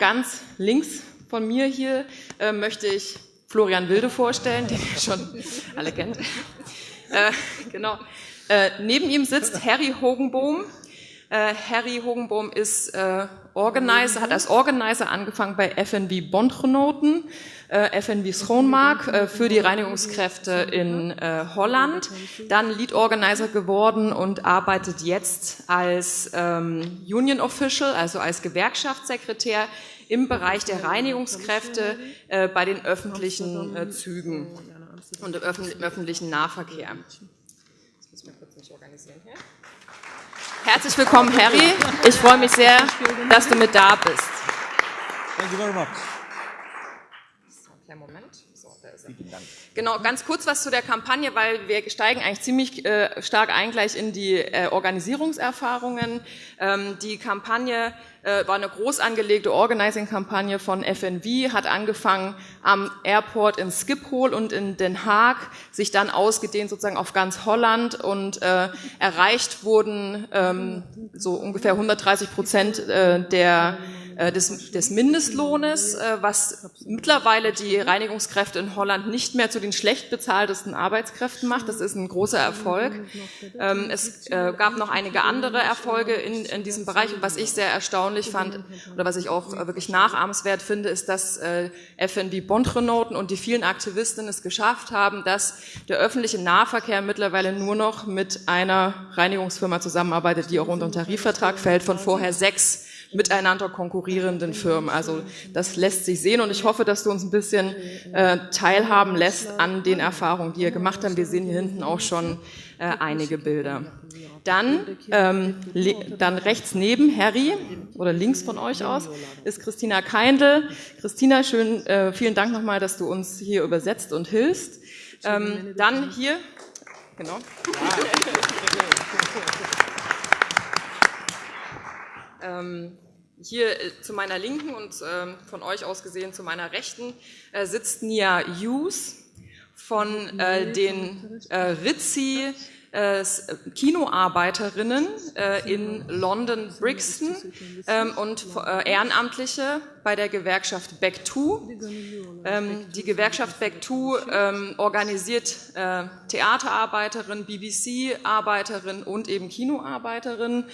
ganz links von mir hier äh, möchte ich Florian Wilde vorstellen, den ihr schon alle kennt. Äh, genau. Äh, neben ihm sitzt Harry Hogenbohm. Äh, Harry Hogenbohm ist äh, Organizer, hat als Organizer angefangen bei FNV Bondgenoten, äh, FNV Schoonmark äh, für die Reinigungskräfte in äh, Holland, dann Lead Organizer geworden und arbeitet jetzt als ähm, Union Official, also als Gewerkschaftssekretär im Bereich der Reinigungskräfte äh, bei den öffentlichen äh, Zügen und im öffentlichen Nahverkehr. Das müssen wir kurz nicht organisieren hier. Herzlich willkommen, Harry. Ich freue mich sehr, dass du mit da bist. Thank you very much. Moment. So, da ist er. Genau, ganz kurz was zu der Kampagne, weil wir steigen eigentlich ziemlich äh, stark ein gleich in die äh, Organisierungserfahrungen. Ähm, die Kampagne äh, war eine groß angelegte Organizing-Kampagne von FNV, hat angefangen am Airport in Schiphol und in Den Haag, sich dann ausgedehnt sozusagen auf ganz Holland und äh, erreicht wurden ähm, so ungefähr 130 Prozent äh, der des, des Mindestlohnes, äh, was mittlerweile die Reinigungskräfte in Holland nicht mehr zu den schlecht bezahltesten Arbeitskräften macht. Das ist ein großer Erfolg. Ähm, es äh, gab noch einige andere Erfolge in, in diesem Bereich. Und was ich sehr erstaunlich fand oder was ich auch wirklich nachahmenswert finde, ist, dass FNB Bondrenoten und die vielen Aktivistinnen es geschafft haben, dass der öffentliche Nahverkehr mittlerweile nur noch mit einer Reinigungsfirma zusammenarbeitet, die auch unter den Tarifvertrag fällt, von vorher sechs miteinander konkurrierenden Firmen. Also das lässt sich sehen und ich hoffe, dass du uns ein bisschen äh, teilhaben lässt an den Erfahrungen, die ihr gemacht habt. Wir sehen hier hinten auch schon äh, einige Bilder. Dann, ähm, dann rechts neben Harry oder links von euch aus ist Christina Keindl. Christina, schön, äh, vielen Dank nochmal, dass du uns hier übersetzt und hilfst. Ähm, dann hier, genau. Ähm, hier äh, zu meiner Linken und ähm, von euch aus gesehen zu meiner Rechten äh, sitzt Nia Hughes von äh, den Ritzi äh, Kinoarbeiterinnen äh, in London Brixton ähm, und äh, Ehrenamtliche bei der Gewerkschaft Back 2. Ähm, die Gewerkschaft Back 2 ähm, organisiert Theaterarbeiterinnen, BBC-Arbeiterinnen und eben Kinoarbeiterinnen.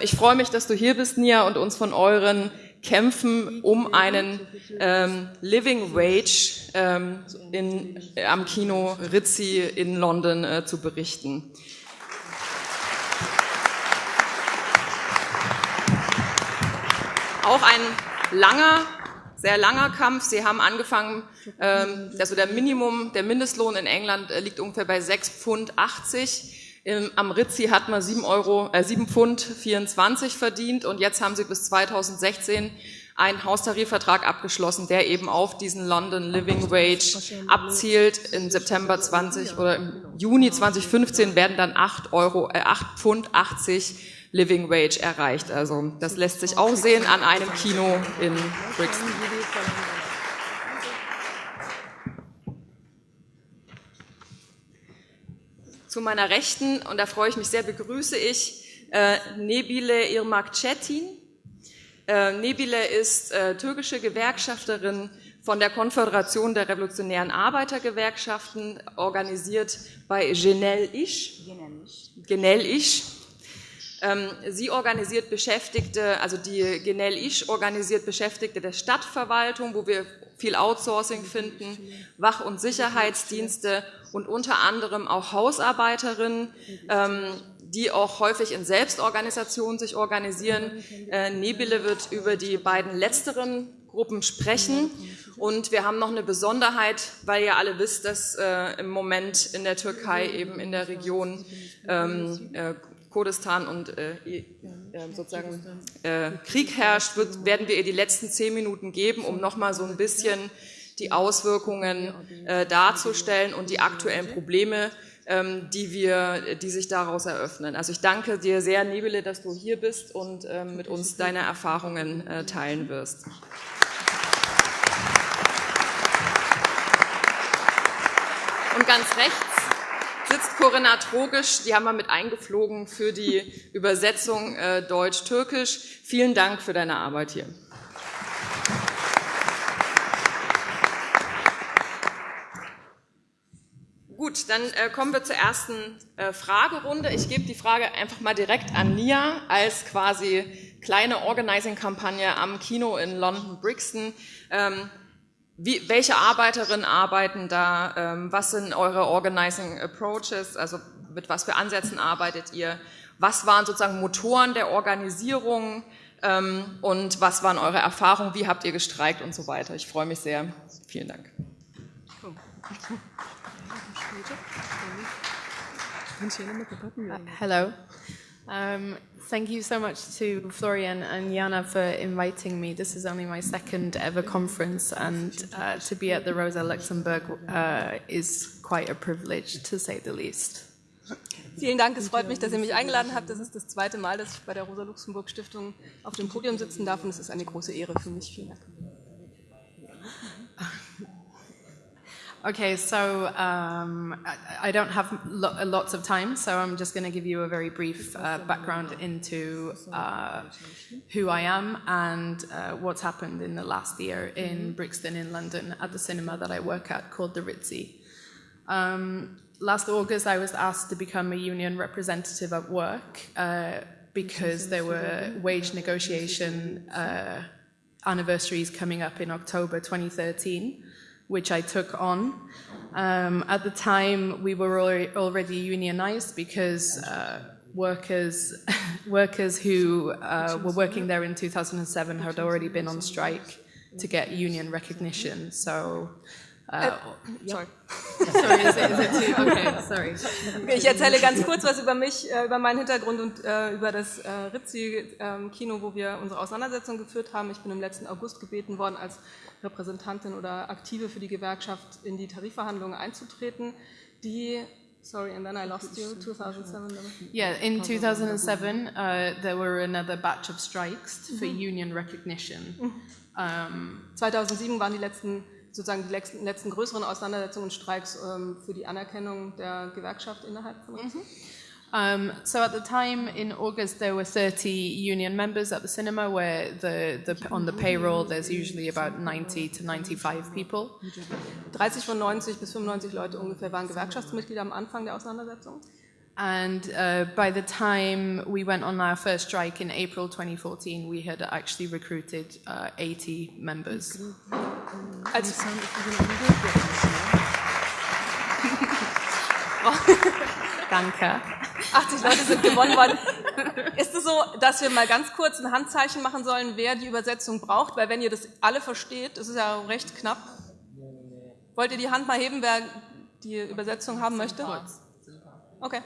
Ich freue mich, dass du hier bist, Nia, und uns von euren kämpfen um einen ähm, Living Wage ähm, in, am Kino Ritzi in London äh, zu berichten. Auch ein langer, sehr langer Kampf. Sie haben angefangen, ähm, also der Minimum, der Mindestlohn in England äh, liegt ungefähr bei 6,80 Pfund am Ritzi hat man 7, Euro, äh, 7 Pfund 24 verdient und jetzt haben sie bis 2016 einen Haustarifvertrag abgeschlossen, der eben auf diesen London Living Wage abzielt. Im September 20 oder im Juni 2015 werden dann 8 Euro, äh, 8 Pfund 80 Living Wage erreicht. Also das lässt sich auch sehen an einem Kino in Brixton. Zu meiner Rechten, und da freue ich mich sehr, begrüße ich äh, Nebile Irmakcetin. Äh, Nebile ist äh, türkische Gewerkschafterin von der Konföderation der Revolutionären Arbeitergewerkschaften, organisiert bei Genel Iş. Genel Iş. Ähm, sie organisiert Beschäftigte, also die Genel Iş organisiert Beschäftigte der Stadtverwaltung, wo wir viel Outsourcing finden, Wach- und Sicherheitsdienste und unter anderem auch Hausarbeiterinnen, ähm, die auch häufig in Selbstorganisationen sich organisieren. Äh, Nebile wird über die beiden letzteren Gruppen sprechen. Und wir haben noch eine Besonderheit, weil ihr alle wisst, dass äh, im Moment in der Türkei eben in der Region ähm, äh, Kurdistan und äh, äh, sozusagen äh, Krieg herrscht, wird, werden wir ihr die letzten zehn Minuten geben, um nochmal so ein bisschen die Auswirkungen äh, darzustellen und die aktuellen Probleme, ähm, die, wir, die sich daraus eröffnen. Also ich danke dir sehr, Nebele, dass du hier bist und ähm, mit uns deine Erfahrungen äh, teilen wirst. Und ganz rechts sitzt Corinna Trogisch, die haben wir mit eingeflogen für die Übersetzung äh, Deutsch-Türkisch. Vielen Dank für deine Arbeit hier. Gut, dann äh, kommen wir zur ersten äh, Fragerunde. Ich gebe die Frage einfach mal direkt an Nia als quasi kleine Organizing-Kampagne am Kino in London Brixton. Ähm, wie, welche Arbeiterinnen arbeiten da? Ähm, was sind eure Organizing Approaches? Also mit was für Ansätzen arbeitet ihr? Was waren sozusagen Motoren der Organisierung? Ähm, und was waren eure Erfahrungen? Wie habt ihr gestreikt und so weiter? Ich freue mich sehr. Vielen Dank. Uh, hello. Um, thank you so much to Florian and Jana for inviting me. This is only my second ever conference, and uh, to be at the Rosa Luxemburg uh, is quite a privilege, to say the least. Vielen Dank, es freut mich, dass ihr mich eingeladen habt. Das ist das zweite Mal, dass ich bei der Rosa Luxemburg Stiftung auf dem Podium sitzen darf und es ist eine große Ehre für mich. Vielen Dank. Okay, so um, I, I, don't have lo lots of time, so I'm just going to give you a very brief uh, background into uh, who I am and uh, what's happened in the last year in Brixton in London at the cinema that I work at called the Ritzy. Um, last August, I was asked to become a union representative at work uh, because there were wage negotiation uh, anniversaries coming up in October 2013 which I took on. Um, at the time, we were already unionized because uh, workers, workers who uh, were working there in 2007 had already been on strike to get union recognition. So Uh, sorry. sorry, is it, is it too, okay, sorry. Okay, ich erzähle ganz kurz was über mich, äh, über meinen Hintergrund und äh, über das äh, Ritzi-Kino, wo wir unsere Auseinandersetzung geführt haben. Ich bin im letzten August gebeten worden, als Repräsentantin oder Aktive für die Gewerkschaft in die Tarifverhandlungen einzutreten, die Sorry, and then I lost you. 2007. Yeah, in 2007 uh, there were another batch of strikes for mhm. union recognition. Mhm. Um, 2007 waren die letzten sozusagen die letzten, letzten größeren Auseinandersetzungen und Streiks um, für die Anerkennung der Gewerkschaft innerhalb von uns. Mhm. Um, so at the time in August, there were 30 union members at the cinema, where the, the, on the payroll there's usually about 90 to 95 people. 30 von 90 bis 95 Leute ungefähr waren Gewerkschaftsmitglieder am Anfang der Auseinandersetzung. And uh, by the time we went on our first strike in April 2014, we had actually recruited uh, 80 members. Als Danke. 80 Leute sind gewonnen worden. Ist es so, dass wir mal ganz kurz ein Handzeichen machen sollen, wer die Übersetzung braucht? Weil wenn ihr das alle versteht, das ist ja recht knapp. Wollt ihr die Hand mal heben, wer die Übersetzung haben möchte? Okay.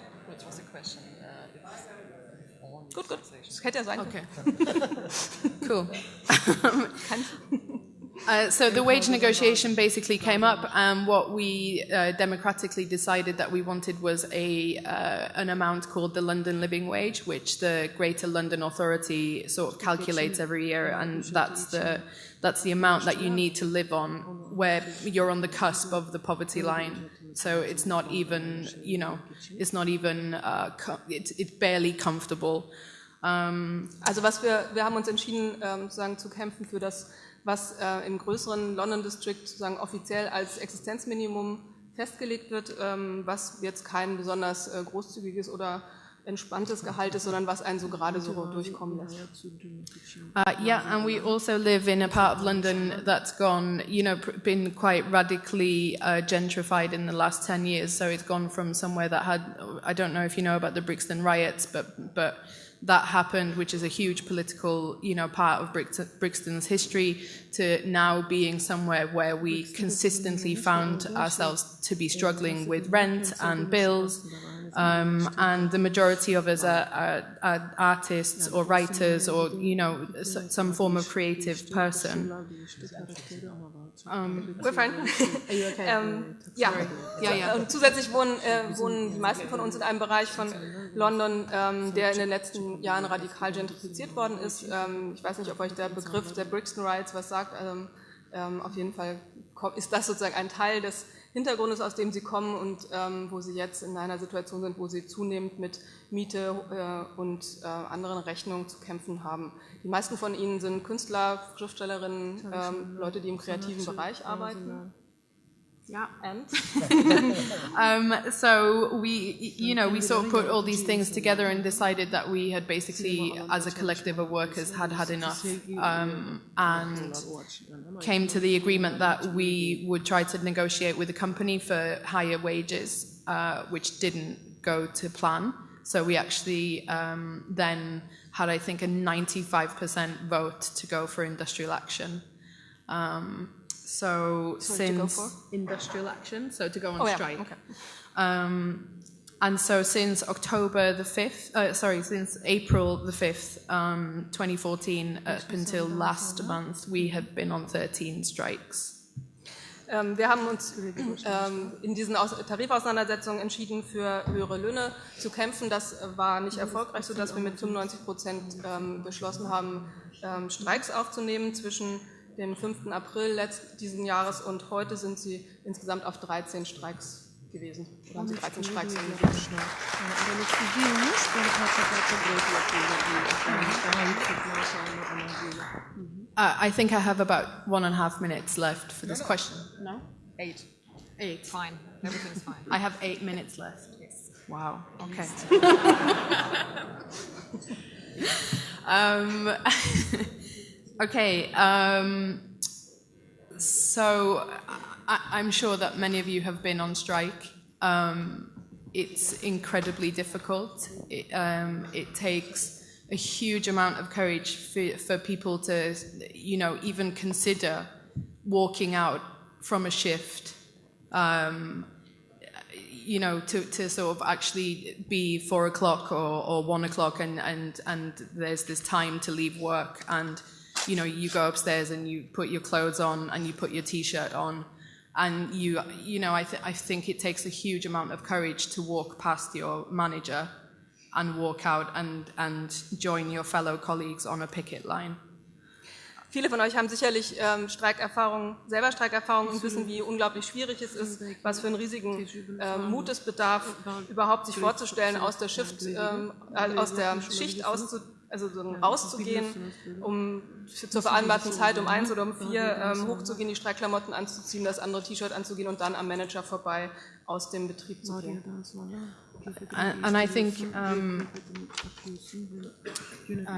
Gut, gut. Das hätte ja sein Okay. cool. Uh, so the wage negotiation basically came up, and what we uh, democratically decided that we wanted was a uh, an amount called the London Living Wage, which the Greater London Authority sort of calculates every year, and that's the that's the amount that you need to live on where you're on the cusp of the poverty line. So it's not even, you know, it's not even, uh, it's, it's barely comfortable. Um, also was wir, wir haben uns entschieden, ähm, sozusagen zu kämpfen für das was äh, im größeren London District sozusagen offiziell als Existenzminimum festgelegt wird, ähm, was jetzt kein besonders äh, großzügiges oder entspanntes Gehalt ist, sondern was einen so gerade so durchkommen lässt. Uh, yeah, and we also live in a part of London that's gone, you know, been quite radically uh, gentrified in the last 10 years. So it's gone from somewhere that had, I don't know if you know about the Brixton riots, but, but that happened, which is a huge political, you know, part of Brixton's history, to now being somewhere where we consistently found ourselves to be struggling with rent and bills. Um, and the majority of us are, are, are, artists or writers or, you know, some form of creative person. Um, We're fine. Are you okay? ähm, ja. ja, ja. Und zusätzlich wohnen, äh, wohnen die meisten von uns in einem Bereich von London, ähm, der in den letzten Jahren radikal gentrifiziert worden ist. Ähm, ich weiß nicht, ob euch der Begriff der Brixton Riots was sagt. Also, ähm, auf jeden Fall ist das sozusagen ein Teil des Hintergrundes, aus dem sie kommen und ähm, wo sie jetzt in einer Situation sind, wo sie zunehmend mit Miete äh, und äh, anderen Rechnungen zu kämpfen haben. Die meisten von ihnen sind Künstler, Schriftstellerinnen, ähm, Leute, die im kreativen Bereich arbeiten. Yeah. And um, so we, you know, we sort of put all these things together and decided that we had basically, as a collective of workers, had had enough, um, and came to the agreement that we would try to negotiate with the company for higher wages, uh, which didn't go to plan. So we actually um, then had, I think, a 95% vote to go for industrial action. Um, so Sorry, to go since for? industrial action, so to go on Oh, yeah, strike. okay. Um, and so since October the 5th, uh, sorry, since April the 5th, um, 2014, up until last month, we have been on 13 strikes. Ähm, wir haben uns ähm, in diesen Aus Tarifauseinandersetzungen entschieden, für höhere Löhne zu kämpfen. Das war nicht erfolgreich, sodass wir mit 95 Prozent ähm, beschlossen haben, ähm, Streiks aufzunehmen. Zwischen dem 5. April diesen Jahres und heute sind sie insgesamt auf 13 Streiks gewesen. Oder haben sie 13 Streiks organisiert. Uh, I think I have about one and a half minutes left for this question. No? Eight. Eight. Fine. Everything's fine. I have eight minutes left. Wow. Okay. um, okay. Um, so I, I'm sure that many of you have been on strike. Um, it's incredibly difficult. It, um, it takes a huge amount of courage for, for people to, you know, even consider walking out from a shift. Um, you know, to, to sort of actually be four o'clock or, or one o'clock and, and, and there's this time to leave work and, you know, you go upstairs and you put your clothes on and you put your t-shirt on and you, you know, I, th- I think it takes a huge amount of courage to walk past your manager and walk out and, and join your fellow colleagues on a picket line. Viele von euch haben sicherlich ähm, Streikerfahrungen, selber Streikerfahrungen und wissen, wie unglaublich schwierig es ist, was für einen riesigen ähm, Mut bedarf, überhaupt sich vorzustellen, aus der, Shift, ähm, äh, aus der Schicht auszu, also so rauszugehen, um für, zur vereinbarten Zeit um eins oder um vier ähm, hochzugehen, die Streikklamotten anzuziehen, das andere T-Shirt anzugehen und dann am Manager vorbei aus dem Betrieb zu gehen. And, I think, um, uh,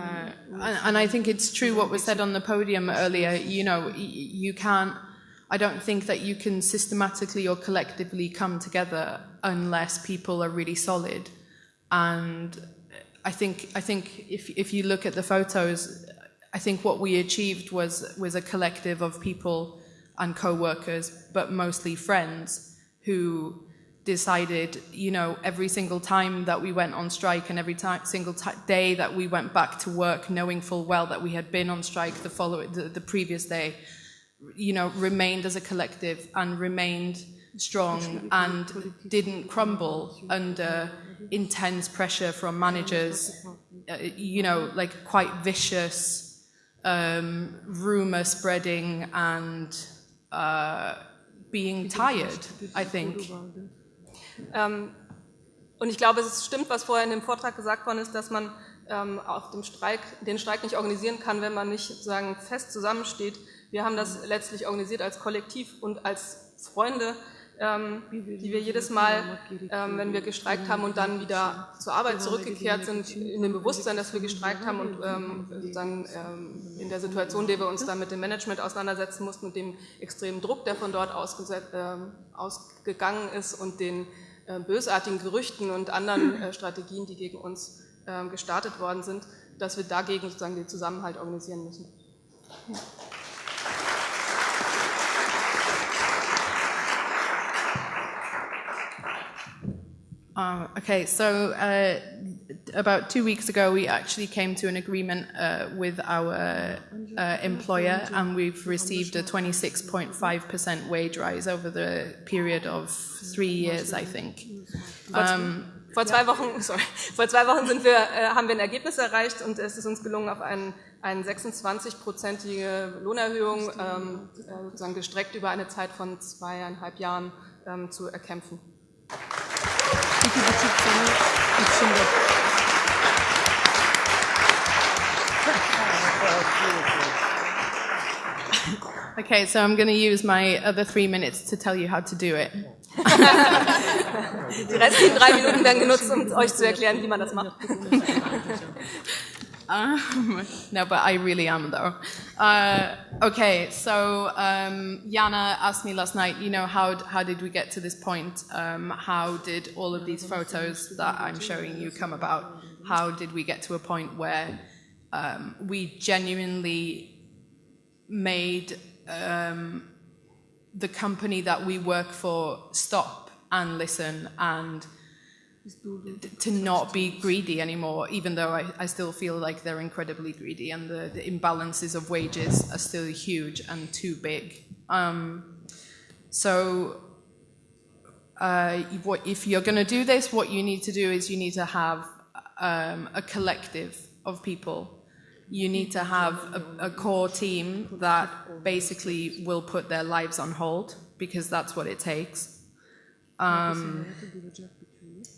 and, and I think it's true what was said on the podium earlier. You know, y- you can't. I don't think that you can systematically or collectively come together unless people are really solid. And I think I think if if you look at the photos, I think what we achieved was was a collective of people and co-workers, but mostly friends who decided, you know, every single time that we went on strike and every time, single day that we went back to work, knowing full well that we had been on strike the following, the, the previous day, you know, remained as a collective and remained strong and didn't crumble under intense pressure from managers, uh, you know, like quite vicious um, rumor spreading and uh, being tired, I think. Ähm, und ich glaube, es stimmt, was vorher in dem Vortrag gesagt worden ist, dass man ähm, auf dem Streik, den Streik nicht organisieren kann, wenn man nicht sozusagen fest zusammensteht. Wir haben das letztlich organisiert als Kollektiv und als Freunde, ähm, die wir jedes Mal, ähm, wenn wir gestreikt haben und dann wieder zur Arbeit zurückgekehrt sind, in dem Bewusstsein, dass wir gestreikt haben und ähm, sozusagen ähm, in der Situation, in der wir uns dann mit dem Management auseinandersetzen mussten und dem extremen Druck, der von dort ähm, ausgegangen ist und den äh, bösartigen Gerüchten und anderen äh, Strategien, die gegen uns äh, gestartet worden sind, dass wir dagegen sozusagen den Zusammenhalt organisieren müssen. Uh, okay, so uh, about two weeks ago, we actually came to an agreement uh, with our uh, employer, and we've received a 26.5% wage rise over the period of three years, I think. Um, Vor zwei Wochen, sorry, vor zwei Wochen sind wir, äh, haben wir ein Ergebnis erreicht und es ist uns gelungen, auf einen, eine 26-prozentige Lohnerhöhung ähm, äh, sozusagen gestreckt über eine Zeit von zweieinhalb Jahren ähm, zu erkämpfen. Okay, so I'm going to use my other three minutes to tell you how to do it. Die restlichen drei Minuten werden genutzt, um euch zu erklären, wie man das macht. Um, no, but I really am though. Uh, okay, so um, Jana asked me last night, you know, how, how did we get to this point? Um, how did all of these photos that I'm showing you come about? How did we get to a point where um, we genuinely made um, the company that we work for stop and listen and to not be greedy anymore, even though I, I still feel like they're incredibly greedy and the, the imbalances of wages are still huge and too big. Um, so, uh, what, if you're going to do this, what you need to do is you need to have um, a collective of people. You need to have a, a core team that basically will put their lives on hold because that's what it takes. Um,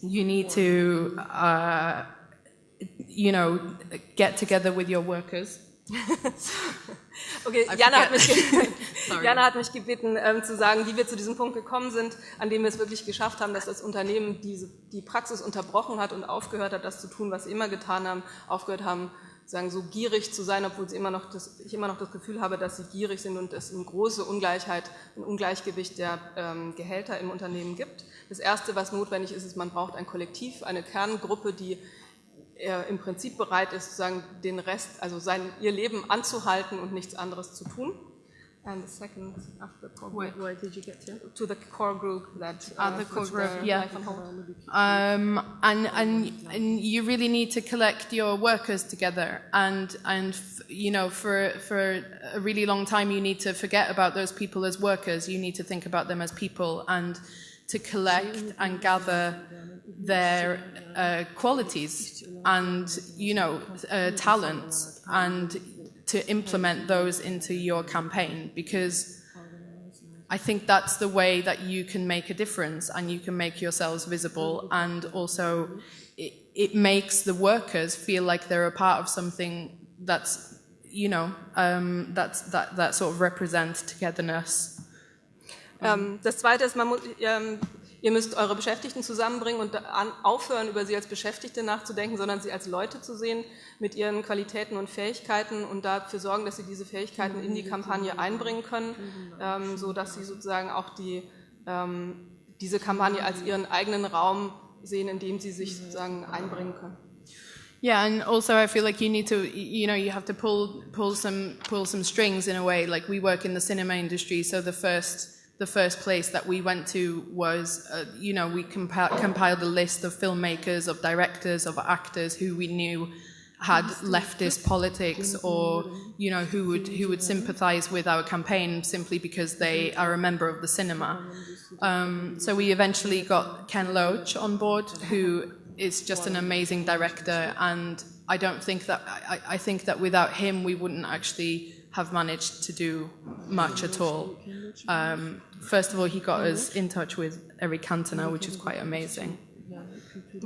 you need to, uh, you know, get together with your workers. okay, Jana hat, mich Jana hat, mich gebeten, ähm, zu sagen, wie wir zu diesem Punkt gekommen sind, an dem wir es wirklich geschafft haben, dass das Unternehmen diese, die Praxis unterbrochen hat und aufgehört hat, das zu tun, was sie immer getan haben, aufgehört haben, sagen, so gierig zu sein, obwohl sie immer noch das, ich immer noch das Gefühl habe, dass sie gierig sind und es eine große Ungleichheit, ein Ungleichgewicht der ähm, Gehälter im Unternehmen gibt. Das Erste, was notwendig ist, ist, man braucht ein Kollektiv, eine Kerngruppe, die äh, im Prinzip bereit ist, sozusagen den Rest, also sein, ihr Leben anzuhalten und nichts anderes zu tun. And the second, after the core Where, where did you get to? To the core group that uh, the core group, yeah. Um, and, and and you really need to collect your workers together, and and you know for for a really long time you need to forget about those people as workers. You need to think about them as people, and to collect and gather their uh, qualities and you know uh, talents and to implement those into your campaign because I think that's the way that you can make a difference and you can make yourselves visible and also it, it makes the workers feel like they're a part of something that's you know um, that's that that sort of represents togetherness. Um, das zweite ist, man muss, um, Ihr müsst eure Beschäftigten zusammenbringen und aufhören, über sie als Beschäftigte nachzudenken, sondern sie als Leute zu sehen mit ihren Qualitäten und Fähigkeiten und dafür sorgen, dass sie diese Fähigkeiten in die Kampagne einbringen können, ähm, sodass sie sozusagen auch die, ähm, diese Kampagne als ihren eigenen Raum sehen, in dem sie sich sozusagen einbringen können. Yeah, and also I feel like you need to, you know, you have to pull pull some pull some strings in a way. Like we work in the cinema industry, so the first the first place that we went to was, uh, you know, we compi compiled a list of filmmakers, of directors, of actors who we knew had leftist politics or you know who would who would sympathize with our campaign simply because they are a member of the cinema. Um, so we eventually got Ken Loach on board who is just an amazing director and I don't think that I, I think that without him we wouldn't actually have managed to do much at all. Um, first of all, he got us in touch with Eric Cantona, which is quite amazing.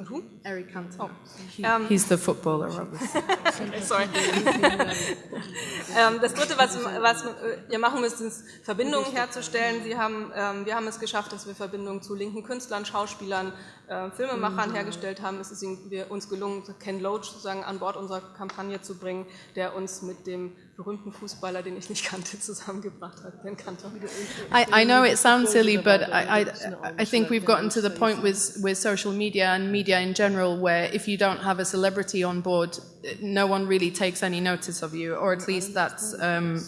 Who? Eric Cantona. Oh. Um, he's the footballer, obviously. Sorry. ähm, das Dritte, was, was ihr machen müsst, ist Verbindungen herzustellen. Sie haben, ähm, wir haben es geschafft, dass wir Verbindungen zu linken Künstlern, Schauspielern, äh, Filmemachern hergestellt haben. Es ist uns gelungen, Ken Loach sozusagen an Bord unserer Kampagne zu bringen, der uns mit dem berühmten Fußballer, den ich nicht kannte, zusammengebracht hat, den Kantor. I, I know it sounds silly, but I, I, I think we've gotten to the point with, with social media and media in general where if you don't have a celebrity on board, no one really takes any notice of you, or at least that's um,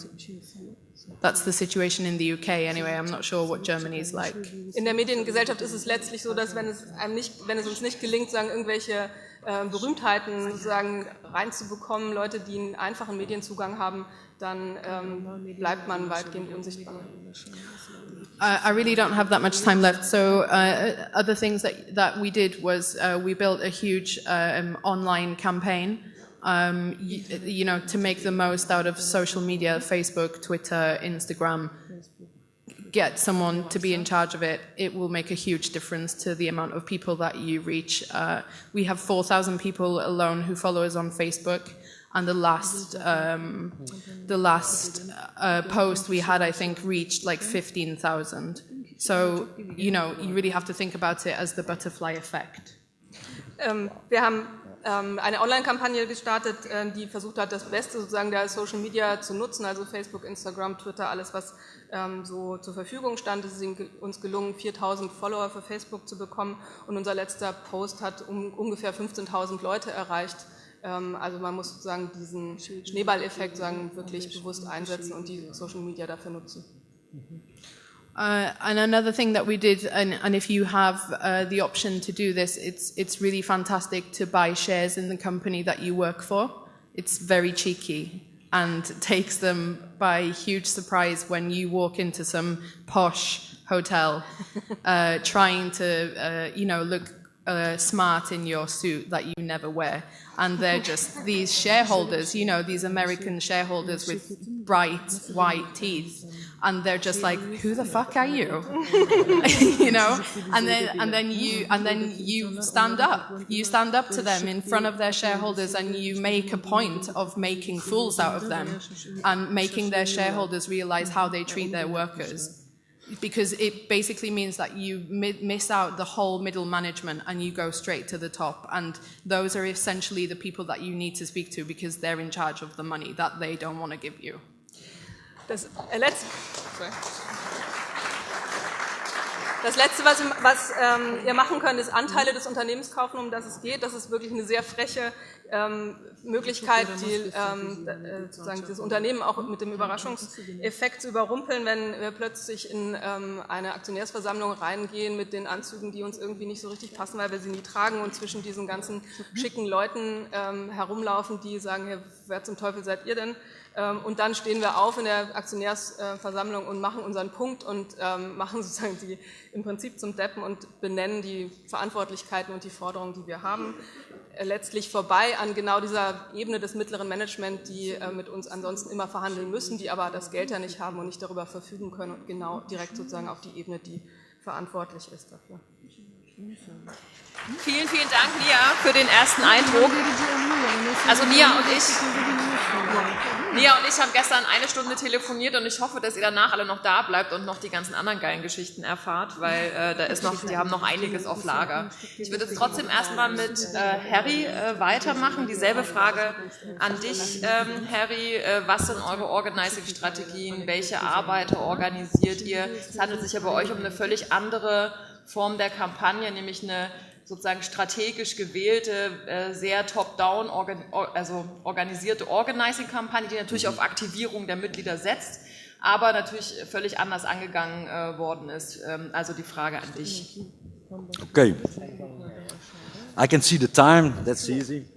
that's the situation in the UK anyway. I'm not sure what Germany is like. In der Mediengesellschaft ist es letztlich so, dass wenn es einem nicht, wenn es uns nicht gelingt, sagen irgendwelche äh, Berühmtheiten sozusagen reinzubekommen, Leute, die einen einfachen Medienzugang haben, dann ähm, bleibt man weitgehend unsichtbar. I really don't have that much time left. So uh, other things that that we did was uh, we built a huge um, online campaign. Um, you, you, know, to make the most out of social media, Facebook, Twitter, Instagram, get someone to be in charge of it, it will make a huge difference to the amount of people that you reach. Uh, we have 4,000 people alone who follow us on Facebook. And the last, um, the last uh, post we had, I think, reached like 15,000. So, you know, you really have to think about it as the butterfly effect. Ähm, wir haben eine Online-Kampagne gestartet, äh, die versucht hat, das Beste sozusagen der Social Media zu nutzen, also Facebook, Instagram, Twitter, alles, was ähm, so zur Verfügung stand. Es ist uns gelungen, 4000 Follower für Facebook zu bekommen und unser letzter Post hat um, ungefähr 15.000 Leute erreicht. Ähm, also man muss sozusagen diesen Schneeballeffekt sagen, wirklich bewusst einsetzen und die Social Media dafür nutzen. Uh, and another thing that we did, and, and if you have uh, the option to do this, it's, it's really fantastic to buy shares in the company that you work for. It's very cheeky and takes them by huge surprise when you walk into some posh hotel uh, trying to, uh, you know, look uh, smart in your suit that you never wear. And they're just these shareholders, you know, these American shareholders with bright white teeth. And they're just like, who the fuck are you? you know? And then, and then you, and then you stand up. You stand up to them in front of their shareholders and you make a point of making fools out of them and making their shareholders realize how they treat their workers because it basically means that you miss out the whole middle management and you go straight to the top. And those are essentially the people that you need to speak to because they're in charge of the money that they don't want to give you. Das, äh, letzte, das Letzte, was, ähm, ihr machen könnt, ist Anteile des Unternehmens kaufen, um das es geht. Das ist wirklich eine sehr freche ähm, Möglichkeit, die, ähm, äh, sozusagen dieses Unternehmen auch mit dem Überraschungseffekt zu überrumpeln, wenn wir plötzlich in eine Aktionärsversammlung reingehen mit den Anzügen, die uns irgendwie nicht so richtig passen, weil wir sie nie tragen und zwischen diesen ganzen schicken Leuten herumlaufen, die sagen, hey, wer zum Teufel seid ihr denn? Ähm, und dann stehen wir auf in der Aktionärsversammlung und machen unseren Punkt und ähm, machen sozusagen die im Prinzip zum Deppen und benennen die Verantwortlichkeiten und die Forderungen, die wir haben. Äh, letztlich vorbei an genau dieser Ebene des mittleren Management, die äh, mit uns ansonsten immer verhandeln müssen, die aber das Geld ja nicht haben und nicht darüber verfügen können und genau direkt sozusagen auf die Ebene, die verantwortlich ist dafür. Vielen, vielen Dank, Nia, für den ersten Eindruck. Also Nia und ich, Nia und ich haben gestern eine Stunde telefoniert und ich hoffe, dass ihr danach alle noch da bleibt und noch die ganzen anderen geilen Geschichten erfahrt, weil äh, da ist noch, die haben noch einiges auf Lager. Ich würde jetzt trotzdem erstmal mit äh, Harry äh, weitermachen. Dieselbe Frage an dich, ähm, Harry. Äh, was sind eure Organizing-Strategien? Welche Arbeiter organisiert ihr? Es handelt sich ja bei euch um eine völlig andere Form der Kampagne, nämlich eine sozusagen strategisch gewählte, äh, sehr top-down also organisierte Organizing-Kampagne, die natürlich auf Aktivierung der Mitglieder setzt, aber natürlich völlig anders angegangen äh, worden ist. Ähm, also die Frage an dich. Okay. I can see the time, that's easy.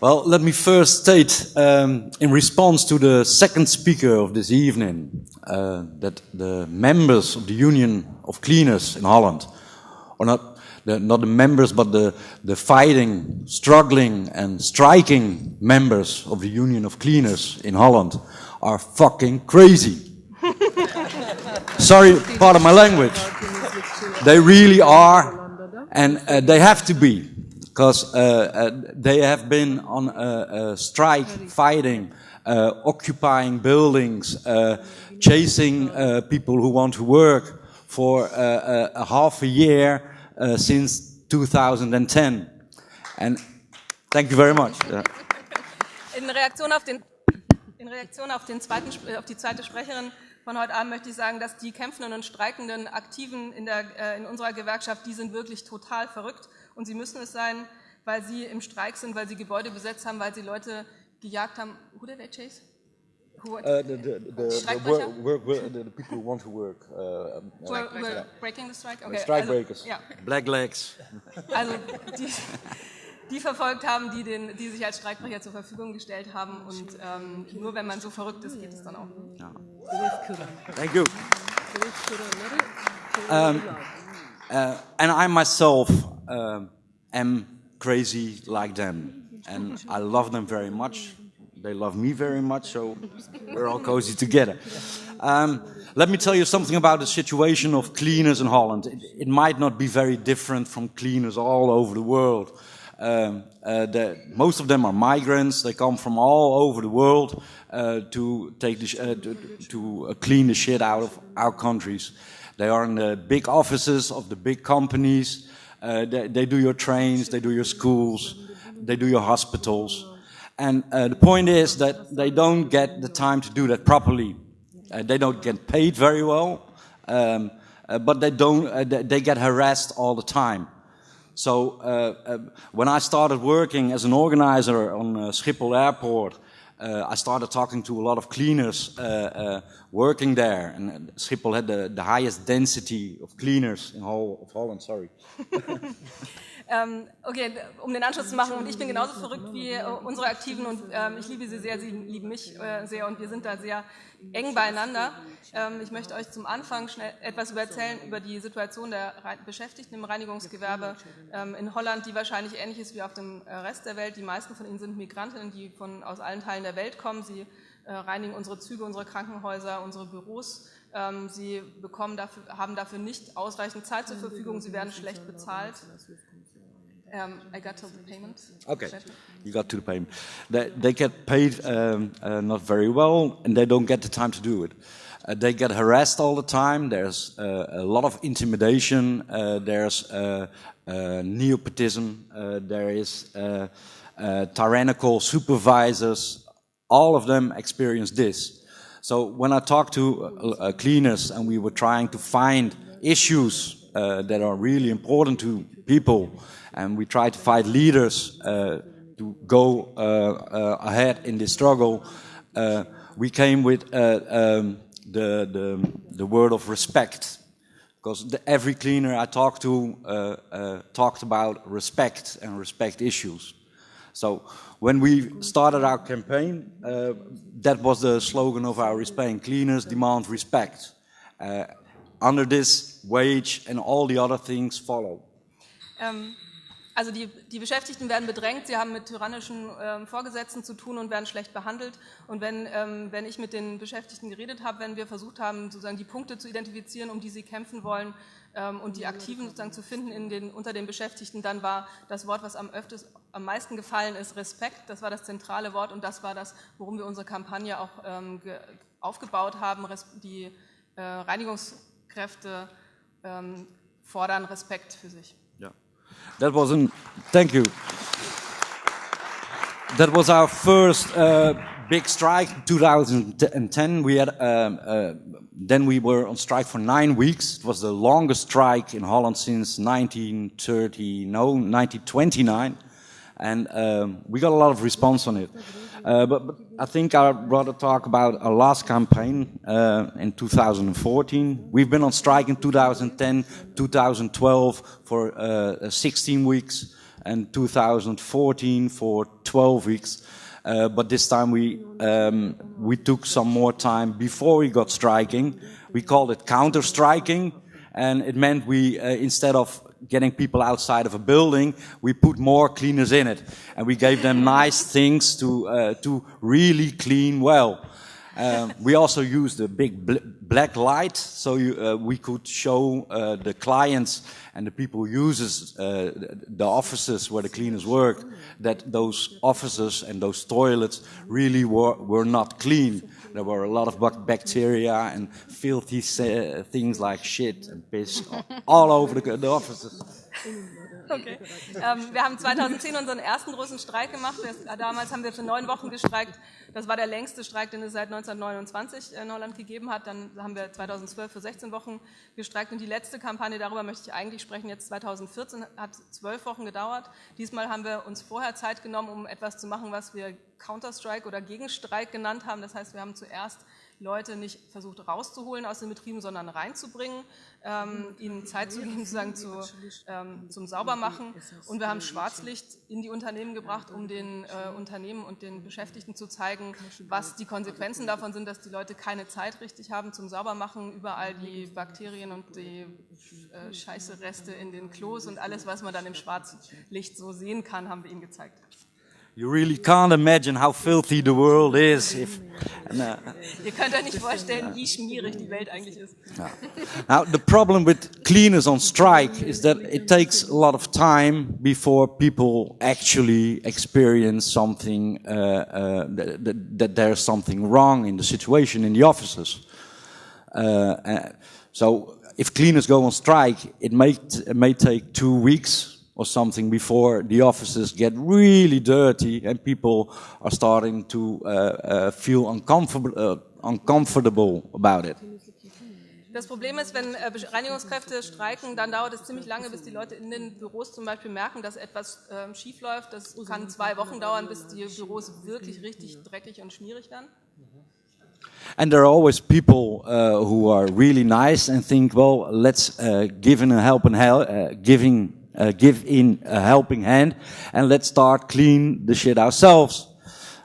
Well, let me first state, um, in response to the second speaker of this evening, uh, that the members of the Union of Cleaners in Holland are not the, not the members, but the, the fighting, struggling and striking members of the Union of Cleaners in Holland are fucking crazy. Sorry, part of my language. They really are, and uh, they have to be, because uh, uh, they have been on a, a strike, fighting, uh, occupying buildings, uh, chasing uh, people who want to work for a half a year, uh, since 2010. And thank you very much. In Reaktion auf den in Reaktion auf, den zweiten, auf die zweite Sprecherin von heute Abend möchte ich sagen, dass die kämpfenden und streikenden Aktiven in, der, äh, in unserer Gewerkschaft, die sind wirklich total verrückt und sie müssen es sein, weil sie im Streik sind, weil sie Gebäude besetzt haben, weil sie Leute gejagt haben. Who did they chase? Who, uh, the, the, the, the work, work, the, people who want to work. Uh, um, we're, we're yeah. breaking the strike? Okay. Strike also, breakers. Ja. Black legs. Also die, die verfolgt haben, die, den, die sich als Streikbrecher zur Verfügung gestellt haben. Und ähm, nur wenn man so verrückt ist, geht es dann auch. Ja. Thank you. Um, uh, and I myself uh, am crazy like them. And I love them very much. They love me very much, so we're all cozy together. Um, let me tell you something about the situation of cleaners in Holland. It, it might not be very different from cleaners all over the world. Um, uh, the, most of them are migrants. They come from all over the world uh, to take the, uh, to, to uh, clean the shit out of our countries. They are in the big offices of the big companies. Uh, they, they, do your trains, they do your schools, they do your hospitals. And uh, the point is that they don't get the time to do that properly. they don't get paid very well, um, but they don't. they get harassed all the time. So uh, uh, when I started working as an organizer on uh, Schiphol Airport, uh, I started talking to a lot of cleaners uh, uh, working there. And Schiphol had the, the highest density of cleaners in whole of Holland, sorry. Ähm, okay, um den Anschluss zu machen, und ich bin genauso verrückt wie äh, unsere Aktiven und ähm, ich liebe sie sehr, sie lieben mich äh, sehr und wir sind da sehr eng beieinander. Ähm, ich möchte euch zum Anfang schnell etwas erzählen über die Situation der Beschäftigten im Reinigungsgewerbe in Holland, die wahrscheinlich ähnlich ist wie auf dem äh, Rest der Welt. Die meisten von ihnen sind Migrantinnen, die von, aus allen Teilen der Welt kommen. Sie äh, reinigen unsere Züge, unsere Krankenhäuser, unsere Büros. Sie bekommen dafür, haben dafür nicht ausreichend Zeit zur Verfügung, sie werden schlecht bezahlt. Um, I got to the payment. Okay, you got to the payment. They, they get paid um, uh, not very well, and they don't get the time to do it. Uh, they get harassed all the time. There's uh, a lot of intimidation. Uh, there's uh, uh, nepotism. there is tyrannical supervisors. All of them experience this. So when I talk to cleaners and we were trying to find issues that are really important to people, and we try to find leaders uh, to go uh, uh, ahead in this struggle. we came with um, the, the, the word of respect because the, every cleaner I talked to uh, uh, talked about respect and respect issues. So when we started our campaign, uh, that was the slogan of our campaign: cleaners demand respect. under this, wage and all the other things follow. Um Also die, die Beschäftigten werden bedrängt, sie haben mit tyrannischen ähm, Vorgesetzten zu tun und werden schlecht behandelt. Und wenn, ähm, wenn ich mit den Beschäftigten geredet habe, wenn wir versucht haben, sozusagen die Punkte zu identifizieren, um die sie kämpfen wollen ähm, und die Aktiven sozusagen zu finden in den, unter den Beschäftigten, dann war das Wort, was am, öfters, am meisten gefallen ist, Respekt. Das war das zentrale Wort und das war das, worum wir unsere Kampagne auch ähm, aufgebaut haben. Die äh, Reinigungskräfte ähm, fordern Respekt für sich. That was an, thank you. That was our first uh, big strike, 2010. We had, um, uh, then we were on strike for nine weeks. It was the longest strike in Holland since 1930, no, 1929. And um, we got a lot of response on it. Uh, but, but, I think I'd rather talk about our last campaign uh, in 2014. We've been on strike in 2010, 2012 for uh, 16 weeks, and 2014 for 12 weeks. Uh, but this time we um, we took some more time before we got striking. We called it counter striking, and it meant we uh, instead of getting people outside of a building, we put more cleaners in it. And we gave them nice things to, uh, to really clean well. Um, we also used a big bl black light so you, uh, we could show uh, the clients and the people who uses uh, the offices where the cleaners work that those offices and those toilets really were, were not clean. There were a lot of bacteria and filthy uh, things like shit and piss all over the, the offices. Okay. Ähm, wir haben 2010 unseren ersten großen Streik gemacht. Damals haben wir für neun Wochen gestreikt. Das war der längste Streik, den es seit 1929 in Holland gegeben hat. Dann haben wir 2012 für 16 Wochen gestreikt. Und die letzte Kampagne, darüber möchte ich eigentlich sprechen, jetzt 2014, hat zwölf Wochen gedauert. Diesmal haben wir uns vorher Zeit genommen, um etwas zu machen, was wir Counter-Strike oder Gegenstreik genannt haben. Das heißt, wir haben zuerst Leute nicht versucht rauszuholen aus den Betrieben, sondern reinzubringen, ähm, ihnen Zeit zu geben, sozusagen zu, ähm, zum Saubermachen. Und wir haben Schwarzlicht in die Unternehmen gebracht, um den äh, Unternehmen und den Beschäftigten zu zeigen, was die Konsequenzen davon sind, dass die Leute keine Zeit richtig haben zum Saubermachen, überall die Bakterien und die äh, Scheiße Reste in den Klos und alles, was man dann im Schwarzlicht so sehen kann, haben wir ihnen gezeigt. You really can't imagine how filthy the world is if and, uh, Ihr könnt euch nicht vorstellen, wie schmierig die Welt eigentlich ist. Now, the problem with cleaners on strike is that it takes a lot of time before people actually experience something, uh, uh, that, that, there's something wrong in the situation in the offices. Uh, uh, so if cleaners go on strike, it may, it may take two weeks or something before the offices get really dirty and people are starting to uh, uh, feel uncomfortable, uh, uncomfortable about it. Das Problem ist, wenn äh, Reinigungskräfte streiken, dann dauert es ziemlich lange, bis die Leute in den Büros zum Beispiel merken, dass etwas äh, schief läuft. Das kann zwei Wochen dauern, bis die Büros wirklich richtig dreckig und schmierig werden. And there are always people uh, who are really nice and think, well, let's uh, give a help and help, uh, giving uh, give in a helping hand and let's start clean the shit ourselves.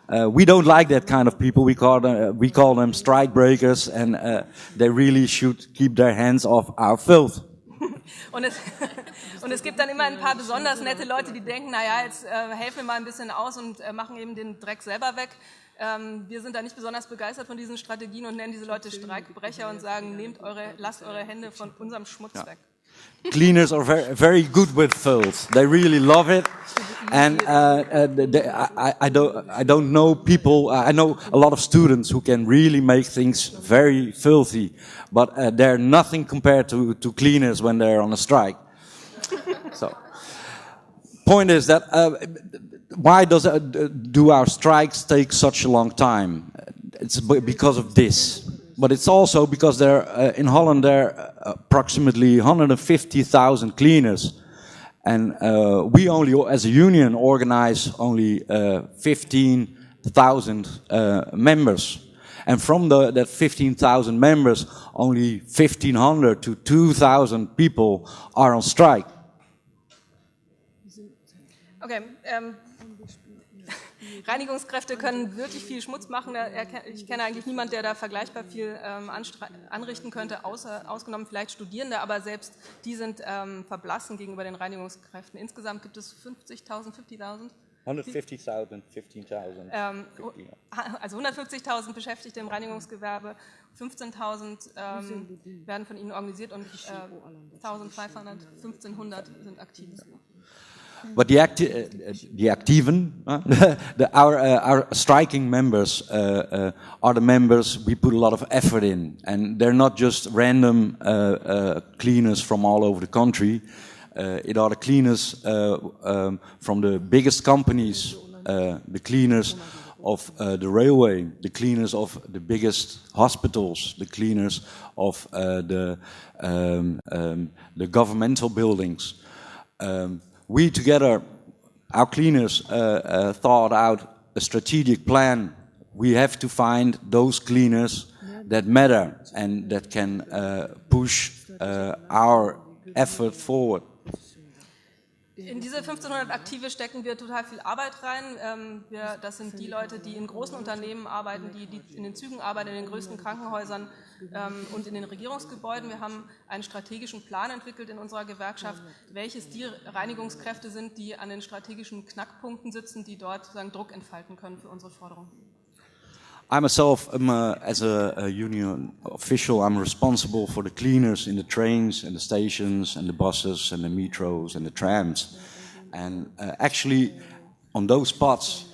Uh, we don't like that kind of people. We call them, uh, we call them strike breakers and uh, they really should keep their hands off our filth. Und es, und es gibt dann immer ein paar besonders nette Leute, die denken, naja, jetzt äh, helfen wir mal ein bisschen aus und äh, machen eben den Dreck selber weg. Ähm, wir sind da nicht besonders begeistert von diesen Strategien und nennen diese Leute Streikbrecher und sagen, nehmt eure, lasst eure Hände von unserem Schmutz ja. weg. Cleaners are very, very good with filth. They really love it. And uh, uh, they, I, I, don't, I don't know people, uh, I know a lot of students who can really make things very filthy, but uh, they're nothing compared to, to cleaners when they're on a strike. so, point is that uh, why does uh, do our strikes take such a long time? It's because of this but it's also because there uh, in Holland there are approximately 150,000 cleaners, and uh, we only, as a union, organize only uh, 15,000 uh, members. And from the, that 15,000 members, only 1,500 to 2,000 people are on strike. Okay, um Reinigungskräfte können wirklich viel Schmutz machen. Ich kenne eigentlich niemanden, der da vergleichbar viel ähm, anrichten könnte, außer, ausgenommen vielleicht Studierende, aber selbst die sind ähm, verblassen gegenüber den Reinigungskräften. Insgesamt gibt es 50.000, 50.000? 150.000, 15.000. Ähm, also 150.000 Beschäftigte im Reinigungsgewerbe, 15.000 ähm, werden von ihnen organisiert und äh, 1.500, 1.500 sind aktiv. But the, acti uh, the activen, uh, the, our, uh, our striking members uh, uh, are the members we put a lot of effort in. And they're not just random uh, cleaners from all over the country. it are the cleaners um, from the biggest companies, the cleaners of the railway, the cleaners of the biggest hospitals, the cleaners of the, um, um, the governmental buildings. Um, we together, our cleaners, uh, uh, thought out a strategic plan. We have to find those cleaners that matter and that can uh, push uh, our effort forward. In diese 1500 Aktive stecken wir total viel Arbeit rein. Ähm, wir, das sind die Leute, die in großen Unternehmen arbeiten, die, die in den Zügen arbeiten, in den größten Krankenhäusern und in den Regierungsgebäuden. Wir haben einen strategischen Plan entwickelt in unserer Gewerkschaft, welches die Reinigungskräfte sind, die an den strategischen Knackpunkten sitzen, die dort sozusagen Druck entfalten können für unsere Forderungen. I myself, am a, as a, a, union official, I'm responsible for the cleaners in the trains and the stations and the buses and the metros and the trams. And uh, actually, on those spots,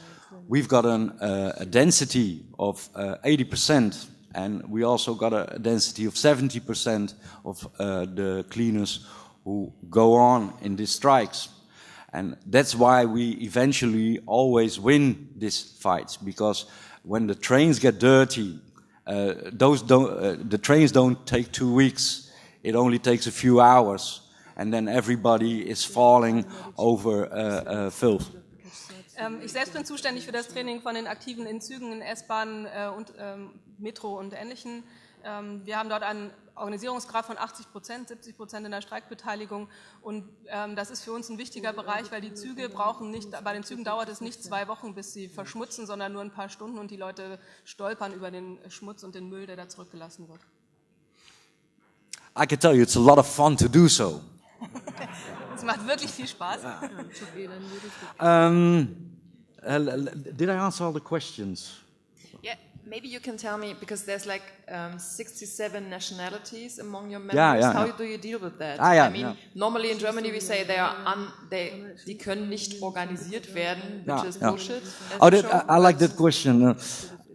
we've got an, uh, a density of uh, 80%, and we also got a density of 70% of uh, the cleaners who go on in these strikes. And that's why we eventually always win these fights, because when the trains get dirty, uh, those don't, uh, the trains don't take two weeks. It only takes a few hours, and then everybody is falling over uh, uh filth. Ähm, ich selbst bin zuständig für das Training von den Aktiven in Zügen, in S-Bahnen äh, und ähm, Metro und Ähnlichen. Ähm, wir haben dort einen Organisierungsgrad von 80 Prozent, 70 Prozent in der Streikbeteiligung. Und ähm, das ist für uns ein wichtiger Bereich, weil die Züge brauchen nicht, bei den Zügen dauert es nicht zwei Wochen, bis sie verschmutzen, sondern nur ein paar Stunden und die Leute stolpern über den Schmutz und den Müll, der da zurückgelassen wird. I can tell you, it's a lot of fun to do so. Es macht wirklich viel Spaß. Um, uh, did I answer all the questions? Yeah, maybe you can tell me because there's like um, 67 nationalities among your members. Yeah, yeah, How yeah. do you deal with that? Ah, yeah, I mean, yeah. normally in Germany we say they are un, they, die können nicht organisiert werden, which Yeah, is yeah. bullshit. Oh, that, show, I, I like that question.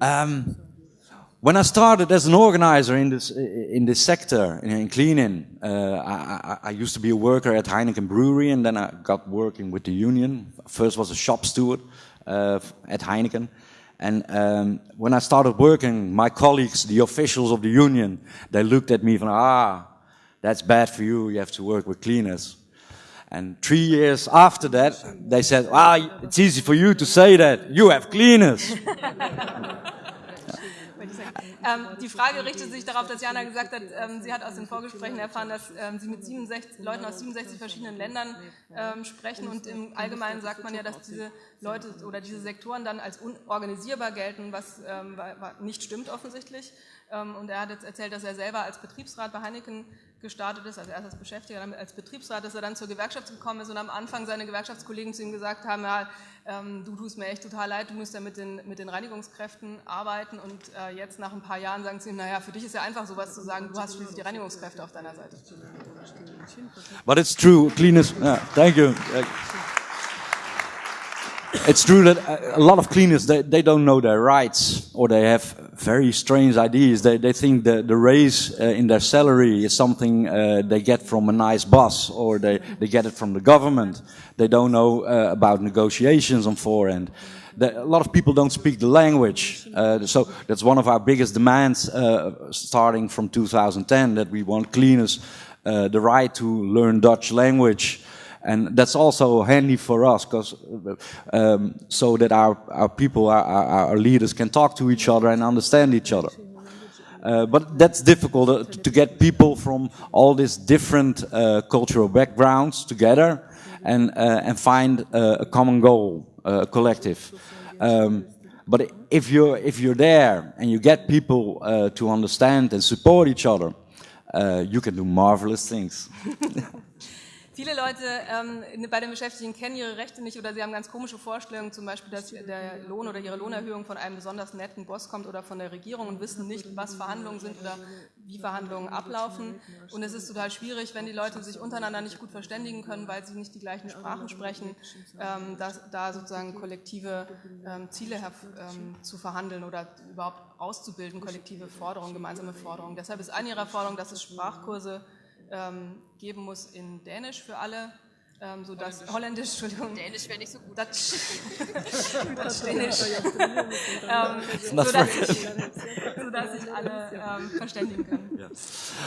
Um, when I started as an organizer in this in this sector in, in cleaning, uh, I, I, I used to be a worker at Heineken Brewery, and then I got working with the union. First was a shop steward uh, at Heineken, and um, when I started working, my colleagues, the officials of the union, they looked at me from ah, that's bad for you. You have to work with cleaners. And three years after that, they said, ah, it's easy for you to say that. You have cleaners. Ähm, die Frage richtet sich darauf, dass Jana gesagt hat, ähm, sie hat aus den Vorgesprächen erfahren, dass ähm, sie mit 67, Leuten aus 67 verschiedenen Ländern ähm, sprechen und im Allgemeinen sagt man ja, dass diese Leute oder diese Sektoren dann als unorganisierbar gelten, was ähm, nicht stimmt offensichtlich. Ähm, und er hat jetzt erzählt, dass er selber als Betriebsrat bei Heineken gestartet ist, also als Beschäftigter, dann als Betriebsrat, dass er dann zur Gewerkschaft gekommen ist und am Anfang seine Gewerkschaftskollegen zu ihm gesagt haben, ja, ähm, du tust mir echt total leid, du musst ja mit den, mit den Reinigungskräften arbeiten und äh, jetzt nach ein paar Jahren sagen sie ihm, naja, für dich ist ja einfach sowas zu sagen, du hast schließlich die Reinigungskräfte auf deiner Seite. But it's true, cleaners. Yeah, thank you. It's true that uh, a lot of cleaners they, they don't know their rights or they have very strange ideas. They they think the the raise uh, in their salary is something uh, they get from a nice boss or they they get it from the government. They don't know uh, about negotiations on forehand. The, a lot of people don't speak the language, uh, so that's one of our biggest demands uh, starting from 2010 that we want cleaners the right to learn Dutch language. And that's also handy for us, because um, so that our, our people, our, our, leaders, can talk to each other and understand each other. Uh, but that's difficult uh, to get people from all these different uh, cultural backgrounds together and uh, and find uh, a common goal, uh, a collective. Um, but if you're if you're there and you get people to understand and support each other, you can do marvelous things. Viele Leute ähm, bei den Beschäftigten kennen ihre Rechte nicht oder sie haben ganz komische Vorstellungen, zum Beispiel, dass der Lohn oder ihre Lohnerhöhung von einem besonders netten Boss kommt oder von der Regierung und wissen nicht, was Verhandlungen sind oder wie Verhandlungen ablaufen. Und es ist total schwierig, wenn die Leute sich untereinander nicht gut verständigen können, weil sie nicht die gleichen Sprachen sprechen, ähm, dass, da sozusagen kollektive ähm, Ziele ähm, zu verhandeln oder überhaupt auszubilden, kollektive Forderungen, gemeinsame Forderungen. Deshalb ist eine ihrer Forderungen, dass es Sprachkurse ähm, geben muss in Dänisch für alle, ähm, so dass Holländisch, Entschuldigung, Dänisch wäre nicht so gut. Dutch, Dutch Dänisch, ähm, so, dass sich, so alle ähm, verständigen können.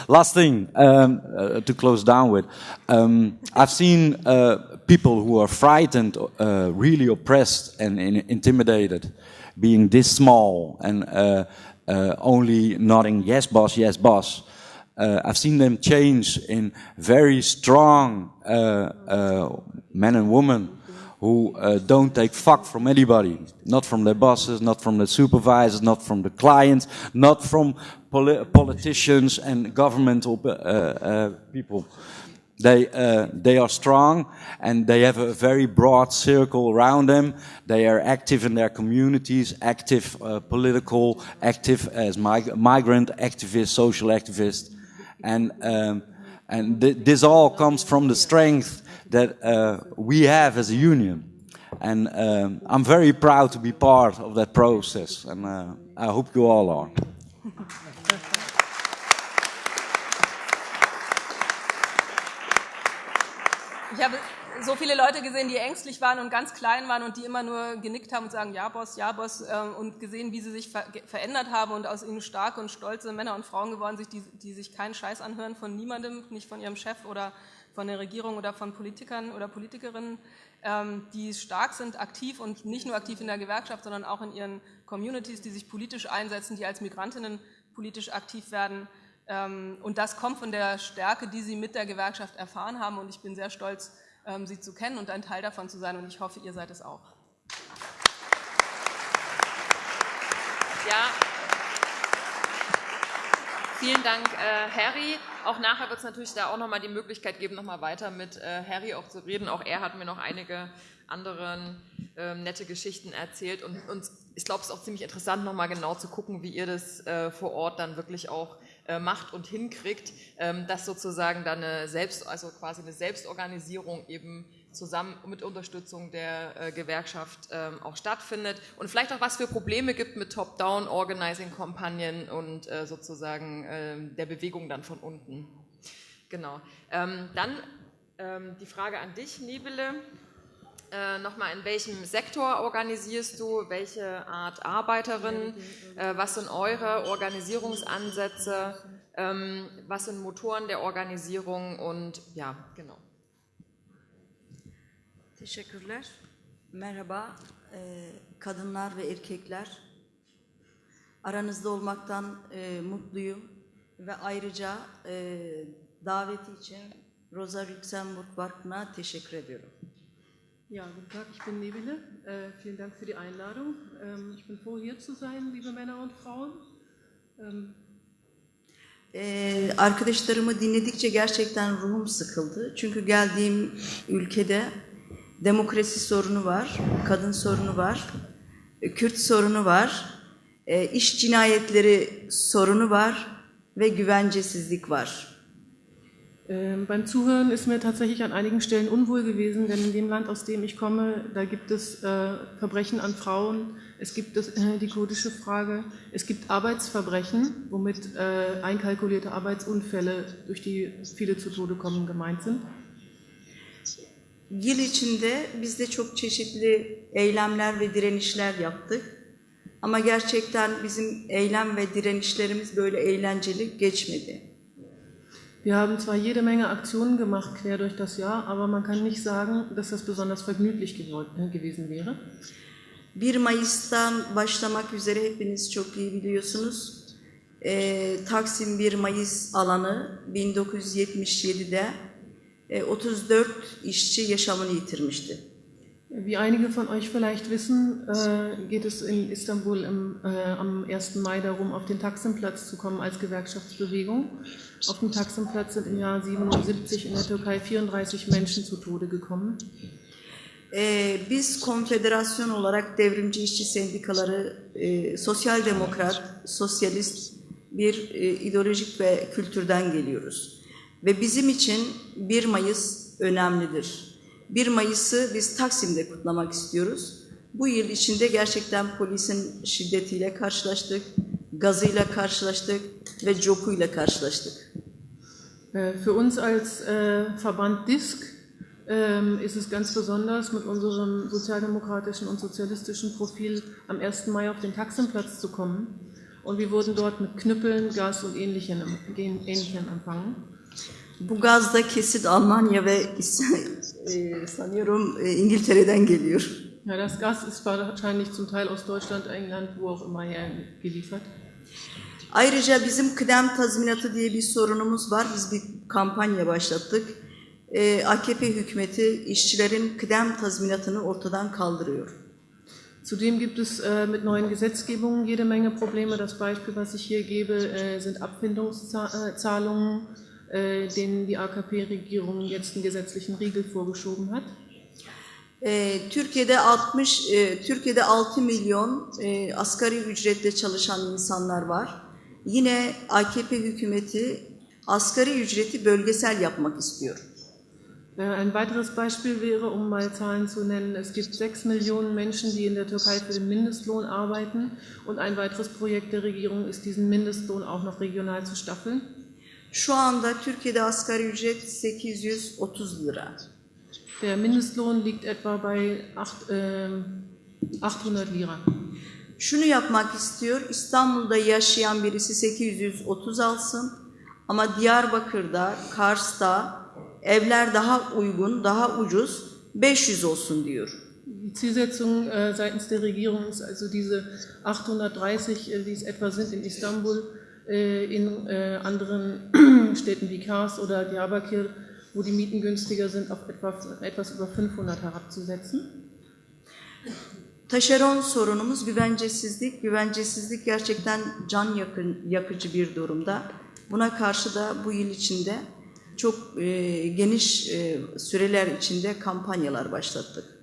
Last thing um, uh, to close down with. Um, I've seen uh, people who are frightened, uh, really oppressed and in- intimidated, being this small and uh, uh, only nodding, yes, boss, yes, boss. Uh, I've seen them change in very strong uh, uh, men and women who uh, don't take fuck from anybody, not from their bosses, not from their supervisors, not from the clients, not from poli- politicians and governmental people. They, uh, they are strong and they have a very broad circle around them. They are active in their communities, active uh, political, active as mig- migrant activists, social activists. And, um, and th- this all comes from the strength that uh, we have as a union. And um, I'm very proud to be part of that process, and uh, I hope you all are. Habe so viele Leute gesehen, die ängstlich waren und ganz klein waren und die immer nur genickt haben und sagen, ja Boss, ja Boss, ähm, und gesehen, wie sie sich ver verändert haben und aus ihnen starke und stolze Männer und Frauen geworden sind, die, die sich keinen Scheiß anhören von niemandem, nicht von ihrem Chef oder von der Regierung oder von Politikern oder Politikerinnen, ähm, die stark sind, aktiv und nicht nur aktiv in der Gewerkschaft, sondern auch in ihren Communities, die sich politisch einsetzen, die als Migrantinnen politisch aktiv werden. Ähm, Und das kommt von der Stärke, die sie mit der Gewerkschaft erfahren haben. Und ich bin sehr stolz, sie zu kennen und ein Teil davon zu sein. Und ich hoffe, ihr seid es auch. Ja. Vielen Dank, äh, Harry. auch nachher wird es natürlich da auch nochmal die Möglichkeit geben, nochmal weiter mit äh, Harry auch zu reden. Auch er hat mir noch einige andere äh, nette Geschichten erzählt und, und ich glaube, es ist auch ziemlich interessant, nochmal genau zu gucken, wie ihr das äh, vor Ort dann wirklich auch äh, macht und hinkriegt, ähm, dass sozusagen dann eine Selbst, also quasi eine Selbstorganisierung eben zusammen mit Unterstützung der äh, Gewerkschaft ähm, auch stattfindet und vielleicht auch was für Probleme gibt mit Top-Down-Organizing-Kampagnen und äh, sozusagen äh, der Bewegung dann von unten. Genau. Ähm, dann ähm, die Frage an dich, Nebele. Äh, Nochmal, in welchem Sektor organisierst du? Welche Art Arbeiterin? Äh, was sind eure Organisierungsansätze? Ähm, was sind Motoren der Organisierung? Und ja, genau. Teşekkürler. Merhaba e, kadınlar ve erkekler. Aranızda olmaktan e, mutluyum ve ayrıca e, daveti için Rosa Luxemburg Vakfı'na teşekkür ediyorum. Ja, guten Tag, ich bin Nebele. Äh, vielen Dank für die Einladung. Ähm, ich bin froh, hier zu sein, liebe Männer und Frauen. Ähm, Ee, arkadaşlarımı dinledikçe gerçekten ruhum sıkıldı. Çünkü geldiğim ülkede demokrasi sorunu var, kadın sorunu var, Kürt sorunu var, e, iş cinayetleri sorunu var ve güvencesizlik var. Ähm, beim Zuhören ist mir tatsächlich an einigen Stellen unwohl gewesen, denn in dem Land, aus dem ich komme, da gibt es äh, Verbrechen an Frauen, es gibt das, äh, die kurdische Frage, es gibt Arbeitsverbrechen, womit äh, einkalkulierte Arbeitsunfälle, durch die viele zu Tode kommen, gemeint sind. Yıl içinde biz de çok çeşitli eylemler ve direnişler yaptık. Ama gerçekten bizim eylem ve direnişlerimiz böyle eğlenceli geçmedi. Wir haben zwar jede Menge Aktionen gemacht quer durch das Jahr, aber man kann nicht sagen, dass das besonders vergnüglich äh, gewesen wäre. 1 Mayıs'tan başlamak üzere hepiniz çok iyi biliyorsunuz. Ee, Taksim 1 Mayıs alanı 1977'de 34 işçi yaşamını yitirmişti. Wie einige von euch vielleicht wissen, äh, geht es in Istanbul im, äh, am 1. Mai darum, auf den Taksimplatz zu kommen als Gewerkschaftsbewegung. Auf dem Taksimplatz sind im Jahr 77 in der Türkei 34 Menschen zu Tode gekommen. Ee, biz konfederasyon olarak devrimci işçi sendikaları, e, sosyal demokrat, sosyalist bir e, ideolojik ve kültürden geliyoruz. Ve bizim için 1 Mayıs önemlidir. 1 Mayıs'ı biz Taksim'de kutlamak istiyoruz. Bu yıl içinde gerçekten polisin şiddetiyle karşılaştık, gazıyla karşılaştık ve cokuyla karşılaştık. Äh, für uns als äh, Verband DISK ähm, ist es ganz besonders, mit unserem sozialdemokratischen und sozialistischen Profil am 1. Mai auf den Taximplatz zu kommen. Und wir wurden dort mit Knüppeln, Gas und Ähnlichem, Ähnlichem empfangen. Bu gaz da kesin Almanya ve e, sanıyorum e, İngiltere'den geliyor. Ja, das Gas ist wahrscheinlich zum Teil aus Deutschland, England, wo auch immer her geliefert. Ayrıca bizim kıdem tazminatı diye bir sorunumuz var. Biz bir kampanya başlattık. Ee, AKP hükümeti işçilerin kıdem tazminatını ortadan kaldırıyor. Zudem gibt es äh, mit neuen Gesetzgebungen jede Menge Probleme. Das Beispiel, was ich hier gebe, äh, sind Abfindungszahlungen, äh, denen die AKP-Regierung jetzt einen gesetzlichen Riegel vorgeschoben hat. Ee, Türkiye'de 60, e, Türkiye'de 6 milyon e, asgari ücretle çalışan insanlar var. Yine AKP hükümeti asgari ücreti bölgesel yapmak istiyor. Äh, ein weiteres Beispiel wäre, um mal Zahlen zu nennen, es gibt sechs Millionen Menschen, die in der Türkei für den Mindestlohn arbeiten und ein weiteres Projekt der Regierung ist, diesen Mindestlohn auch noch regional zu staffeln. Şu anda Türkiye'de asgari ücret 830 lira. Der Mindestlohn liegt etwa bei 8, äh, 800 Lira. Şunu yapmak istiyor, İstanbul'da yaşayan birisi 830 alsın ama Diyarbakır'da, Kars'ta evler daha uygun, daha ucuz 500 olsun diyor. Die Zielsetzung äh, seitens der Regierung ist also diese 830, äh, wie es etwa sind in Istanbul, in äh, anderen Städten wie Kars oder Diyarbakir, wo die Mieten günstiger sind, auf etwa, etwas über 500 herabzusetzen. Taşeron sorunumuz güvencesizlik. Güvencesizlik gerçekten can yakın, yakıcı bir durumda. Buna karşı da bu yıl içinde çok e, geniş e, süreler içinde kampanyalar başlattık.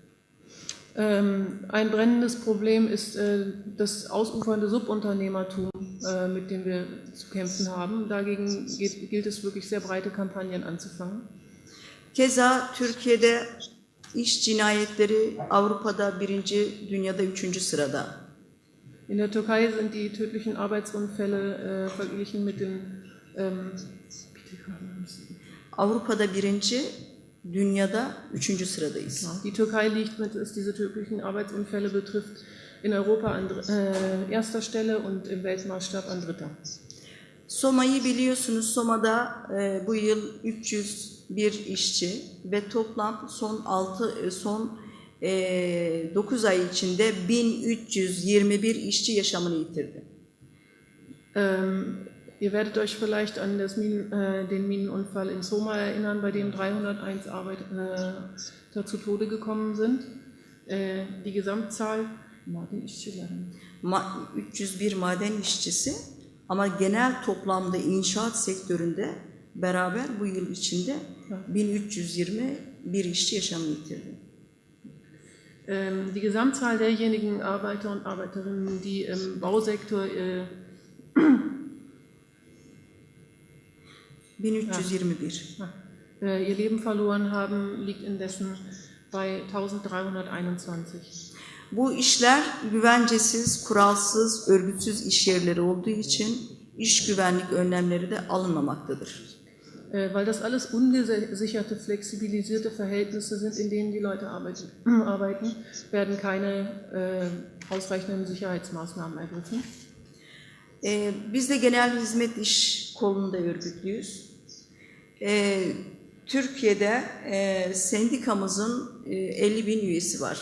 Ähm, ein brennendes Problem ist äh, das ausufernde Subunternehmertum, äh, mit dem wir zu kämpfen haben. Dagegen gilt es wirklich sehr breite Kampagnen anzufangen. Keza Türkiye'de iş cinayetleri Avrupa'da birinci, dünyada üçüncü sırada. In der Türkei sind die tödlichen Arbeitsunfälle äh, verglichen mit den ähm, Avrupa'da birinci, dünyada üçüncü sıradayız. Die Türkei liegt, mit, was diese tödlichen Arbeitsunfälle betrifft, in Europa an äh, erster Stelle und im Weltmaßstab an dritter. Soma'yı biliyorsunuz. Soma'da e, bu yıl 301 işçi ve toplam son 6 son e, 9 ay içinde 1321 işçi yaşamını yitirdi. Ähm, ihr werdet euch vielleicht an Minen, äh, den Minenunfall in Soma erinnern, bei dem 301 Arbeiter äh, zu Tode gekommen sind. Äh, die Gesamtzahl maden işçileri. Ma 301 maden işçisi ama genel toplamda inşaat sektöründe beraber bu yıl içinde 1321 işçi yaşamını yitirdi. Die Gesamtzahl derjenigen Arbeiter und Arbeiterinnen, die im Bausektor äh, 1321. Ja. Äh, ihr Leben verloren haben, liegt indessen bei 1321. Bu işler güvencesiz, kuralsız, örgütsüz iş yerleri olduğu için iş güvenlik önlemleri de alınmamaktadır. Äh, weil das alles ungesicherte, flexibilisierte Verhältnisse sind, in denen die Leute arbeiten, arbeiten werden keine äh, ausreichenden Sicherheitsmaßnahmen ergriffen. Ee, biz de genel hizmet iş kolunda örgütlüyüz. Ee, Türkiye'de e, sendikamızın e, 50 bin üyesi var.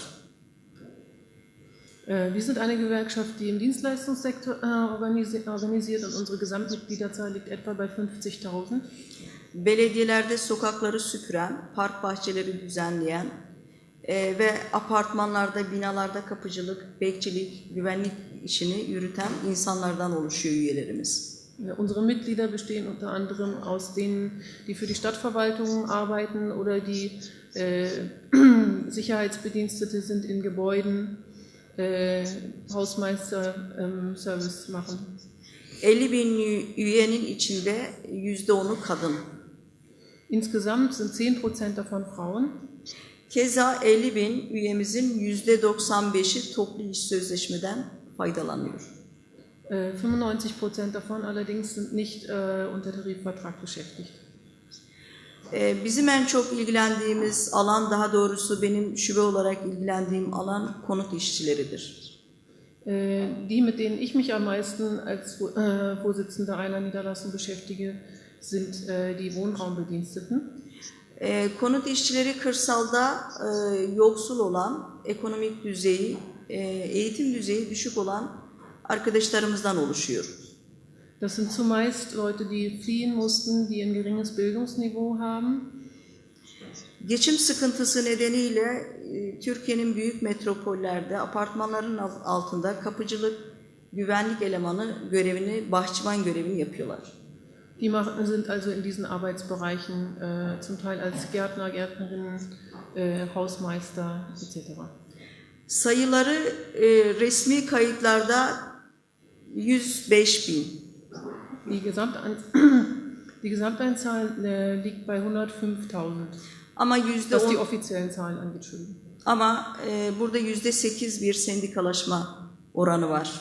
Äh, wir sind eine Gewerkschaft, die im Dienstleistungssektor äh, organisiert und unsere Gesamtmitgliederzahl liegt etwa bei 50.000. Belediyelerde sokakları süpüren, park bahçeleri düzenleyen e, ve apartmanlarda, binalarda kapıcılık, bekçilik, güvenlik işini yürüten insanlardan oluşuyor üyelerimiz. Unsere Mitglieder bestehen unter anderem aus denen, die für die Stadtverwaltung arbeiten oder die äh, Sicherheitsbedienstete sind in Gebäuden, äh, Hausmeister-Service ähm, machen. 50 bin üyenin içinde yüzde onu kadın. Insgesamt sind 10% davon Frauen. Keza 50 bin üyemizin yüzde 95'i toplu iş sözleşmeden faydalanıyor. 95 äh, davon allerdings sind nicht äh, unter Tarifvertrag beschäftigt. Bizim en çok ilgilendiğimiz alan, daha doğrusu benim şube olarak ilgilendiğim alan konut işçileridir. Äh, die, mit denen ich mich am meisten als äh, Vorsitzender einer Niederlassung beschäftige, sind äh, die Wohnraumbediensteten. Konut işçileri kırsalda e, yoksul olan, ekonomik düzeyi, e, eğitim düzeyi düşük olan arkadaşlarımızdan oluşuyor. Das sind zumeist Leute, die fliehen mussten, die ein geringes Bildungsniveau haben. Geçim sıkıntısı nedeniyle e, Türkiye'nin büyük metropollerde apartmanların altında kapıcılık, güvenlik elemanı görevini, bahçıvan görevini yapıyorlar. Die sind also in diesen Arbeitsbereichen äh, zum Teil als Gärtner, Gärtnerinnen, äh, Hausmeister etc. Sayıları e, resmi kayıtlarda 105 bin. Die, Gesamtan die Gesamteinzahl äh, liegt bei 105.000. Ama yüzde Was die offiziellen Zahlen angeht. Ama e, burada yüzde sekiz bir sendikalaşma oranı var.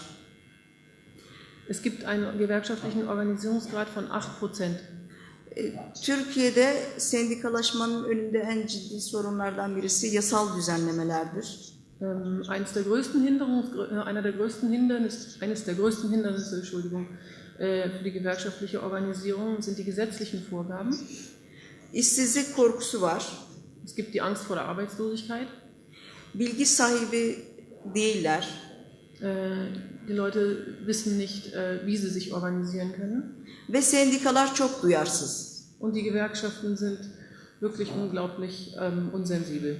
Es gibt einen gewerkschaftlichen Organisierungsgrad von 8 e, Türkiye'de sendikalaşmanın önünde en ciddi sorunlardan birisi yasal düzenlemelerdir. Ähm, eines der größten äh, einer der größten Hindernisse, eines der größten Hindernisse, Entschuldigung, äh, für die gewerkschaftliche Organisierung sind die gesetzlichen Vorgaben. İşsizlik korkusu var. Es gibt die Angst vor der Arbeitslosigkeit. Bilgi sahibi değiller. Äh, die Leute wissen nicht, wie sie sich organisieren können. Ve sendikalar çok duyarsız. Und die Gewerkschaften sind wirklich unglaublich ähm, unsensibel.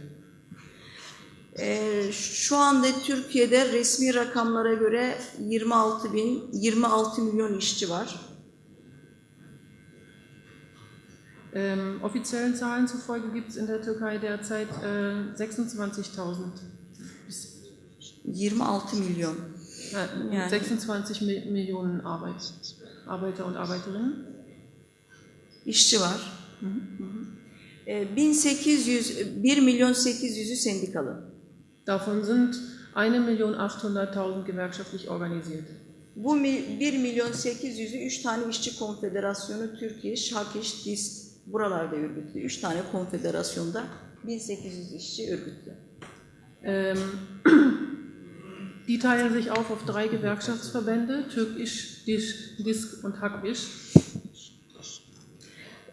Ee, şu anda Türkiye'de resmi rakamlara göre 26 bin, 26 milyon işçi var. Ähm, offiziellen Zahlen zufolge gibt es in der Türkei derzeit äh, 26.000. 26 milyon. Äh, Yani. 26 Mi Millionen Arbeit, Arbeiter und Arbeiterinnen. işçi var. Hı hı. E, 1800, 1 milyon 800'ü sendikalı. Davon sind 1.800.000 gewerkschaftlich organisiert. Bu mi- 1 milyon 800'ü 3 tane işçi konfederasyonu, Türk İş, Hak İş, DİSK buralarda örgütlü. 3 tane konfederasyonda 1800 işçi örgütlü. Ähm, die teilen sich auf auf drei Gewerkschaftsverbände, Türkisch, Disk, Disk und Hakisch.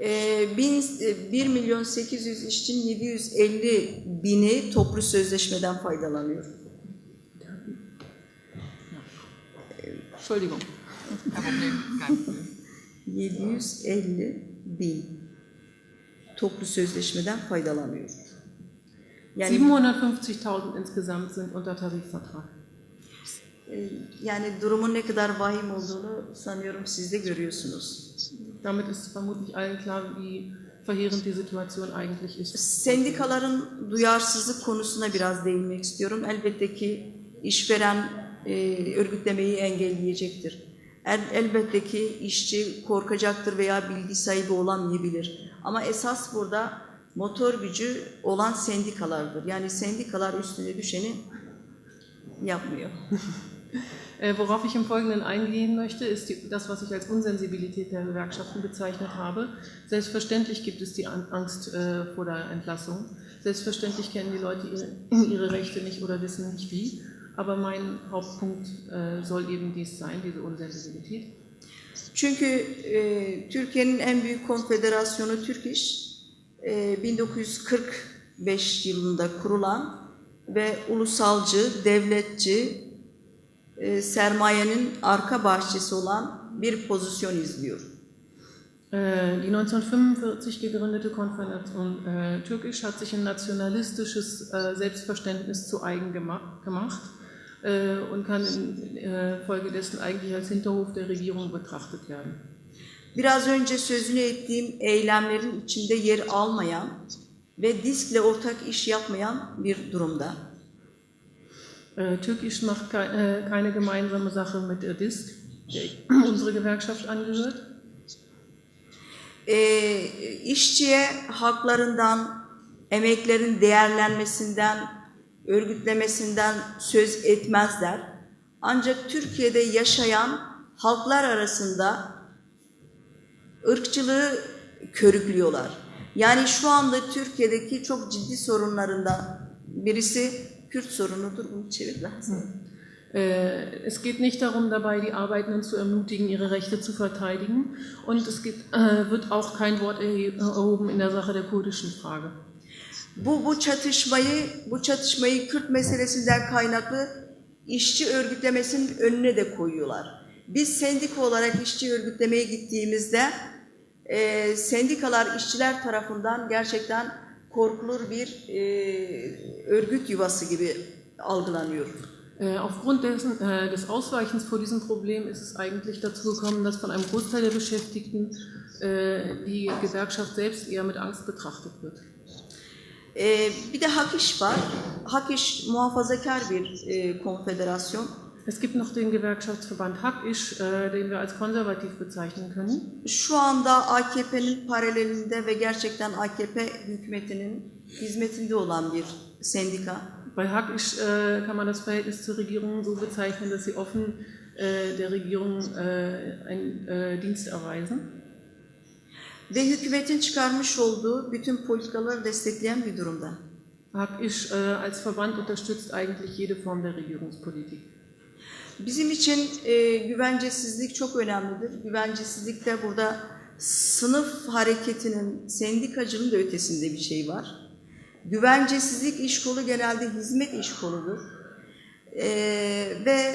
E, bin, e, 1 milyon 800 işçinin 750 bini toplu sözleşmeden faydalanıyor. Entschuldigung. 750 bin toplu sözleşmeden faydalanıyor. Yani 750.000 insgesamt sind unter Tarifvertrag. e, yani durumun ne kadar vahim olduğunu sanıyorum siz de görüyorsunuz. Damit ist vermutlich allen klar, wie verheerend die Situation eigentlich ist. Sendikaların duyarsızlık konusuna biraz değinmek istiyorum. Elbette ki işveren e, örgütlemeyi engelleyecektir. El, elbette ki işçi korkacaktır veya bilgi sahibi olamayabilir. Ama esas burada motor gücü olan sendikalardır. Yani sendikalar üstüne düşeni yapmıyor. Äh, worauf ich im Folgenden eingehen möchte, ist die, das, was ich als Unsensibilität der Gewerkschaften bezeichnet habe. Selbstverständlich gibt es die An- Angst äh, vor der Entlassung. Selbstverständlich kennen die Leute ihre, ihre Rechte nicht oder wissen nicht wie. Aber mein Hauptpunkt äh, soll eben dies sein, diese Unsensibilität. Çünkü e, Türkiye'nin en büyük konfederasyonu Türk İş, e, 1945 yılında kurulan ve ulusalcı, devletçi, e, sermayenin arka bahçesi olan bir pozisyon izliyor. Äh, Die 1945 gegründete Konföderation äh, Türkisch hat sich ein nationalistisches äh, Selbstverständnis zu eigen gema gemacht äh, und kann infolgedessen eigentlich als Hinterhof der Regierung betrachtet werden. Biraz önce sözünü ettiğim eylemlerin içinde yer almayan ve diskle ortak iş yapmayan bir durumda. Äh, Türkisch macht äh, keine gemeinsame Sache mit der DISK, der unsere Gewerkschaft angehört. e, işçiye haklarından, emeklerin değerlenmesinden, örgütlemesinden söz etmezler. Ancak Türkiye'de yaşayan halklar arasında ırkçılığı körüklüyorlar. Yani şu anda Türkiye'deki çok ciddi sorunlarından birisi Kürt sorunudur. Bunu çevir lazım. Äh, Es geht nicht darum, dabei die Arbeitenden zu ermutigen, ihre Rechte zu verteidigen. Und es geht, äh, wird auch kein Wort erhoben in der Sache der kurdischen Frage. Bu, bu çatışmayı, bu çatışmayı Kürt meselesinden kaynaklı işçi örgütlemesinin önüne de koyuyorlar. Biz sendika olarak işçi örgütlemeye gittiğimizde e, sendikalar işçiler tarafından gerçekten korkulur bir e, örgüt yuvası gibi algılanıyor. Äh, Aufgrund dessen, äh, des Ausweichens vor diesem Problem ist es eigentlich dazu gekommen, dass von einem Großteil der Beschäftigten äh, die Gewerkschaft selbst eher mit Angst betrachtet wird. E, bir de Hak İş var. Hak İş muhafazakar bir e, konfederasyon. Es gibt noch den Gewerkschaftsverband Hack-Isch, äh, den wir als konservativ bezeichnen können. Şu anda AKP'nin paralelinde ve gerçekten AKP hükümetinin hizmetinde olan bir sendika. Bei Hack-Isch äh, kann man das Verhältnis zur Regierung so bezeichnen, dass sie offen äh, der Regierung einen Dienst erweisen. Ve hükümetin çıkarmış olduğu bütün politikaları destekleyen bir durumda. Äh, als Verband unterstützt eigentlich jede Form der Regierungspolitik. Bizim için e, güvencesizlik çok önemlidir. Güvencesizlikte burada sınıf hareketinin, sendikacının da ötesinde bir şey var. Güvencesizlik iş kolu genelde hizmet iş koludur. E, ve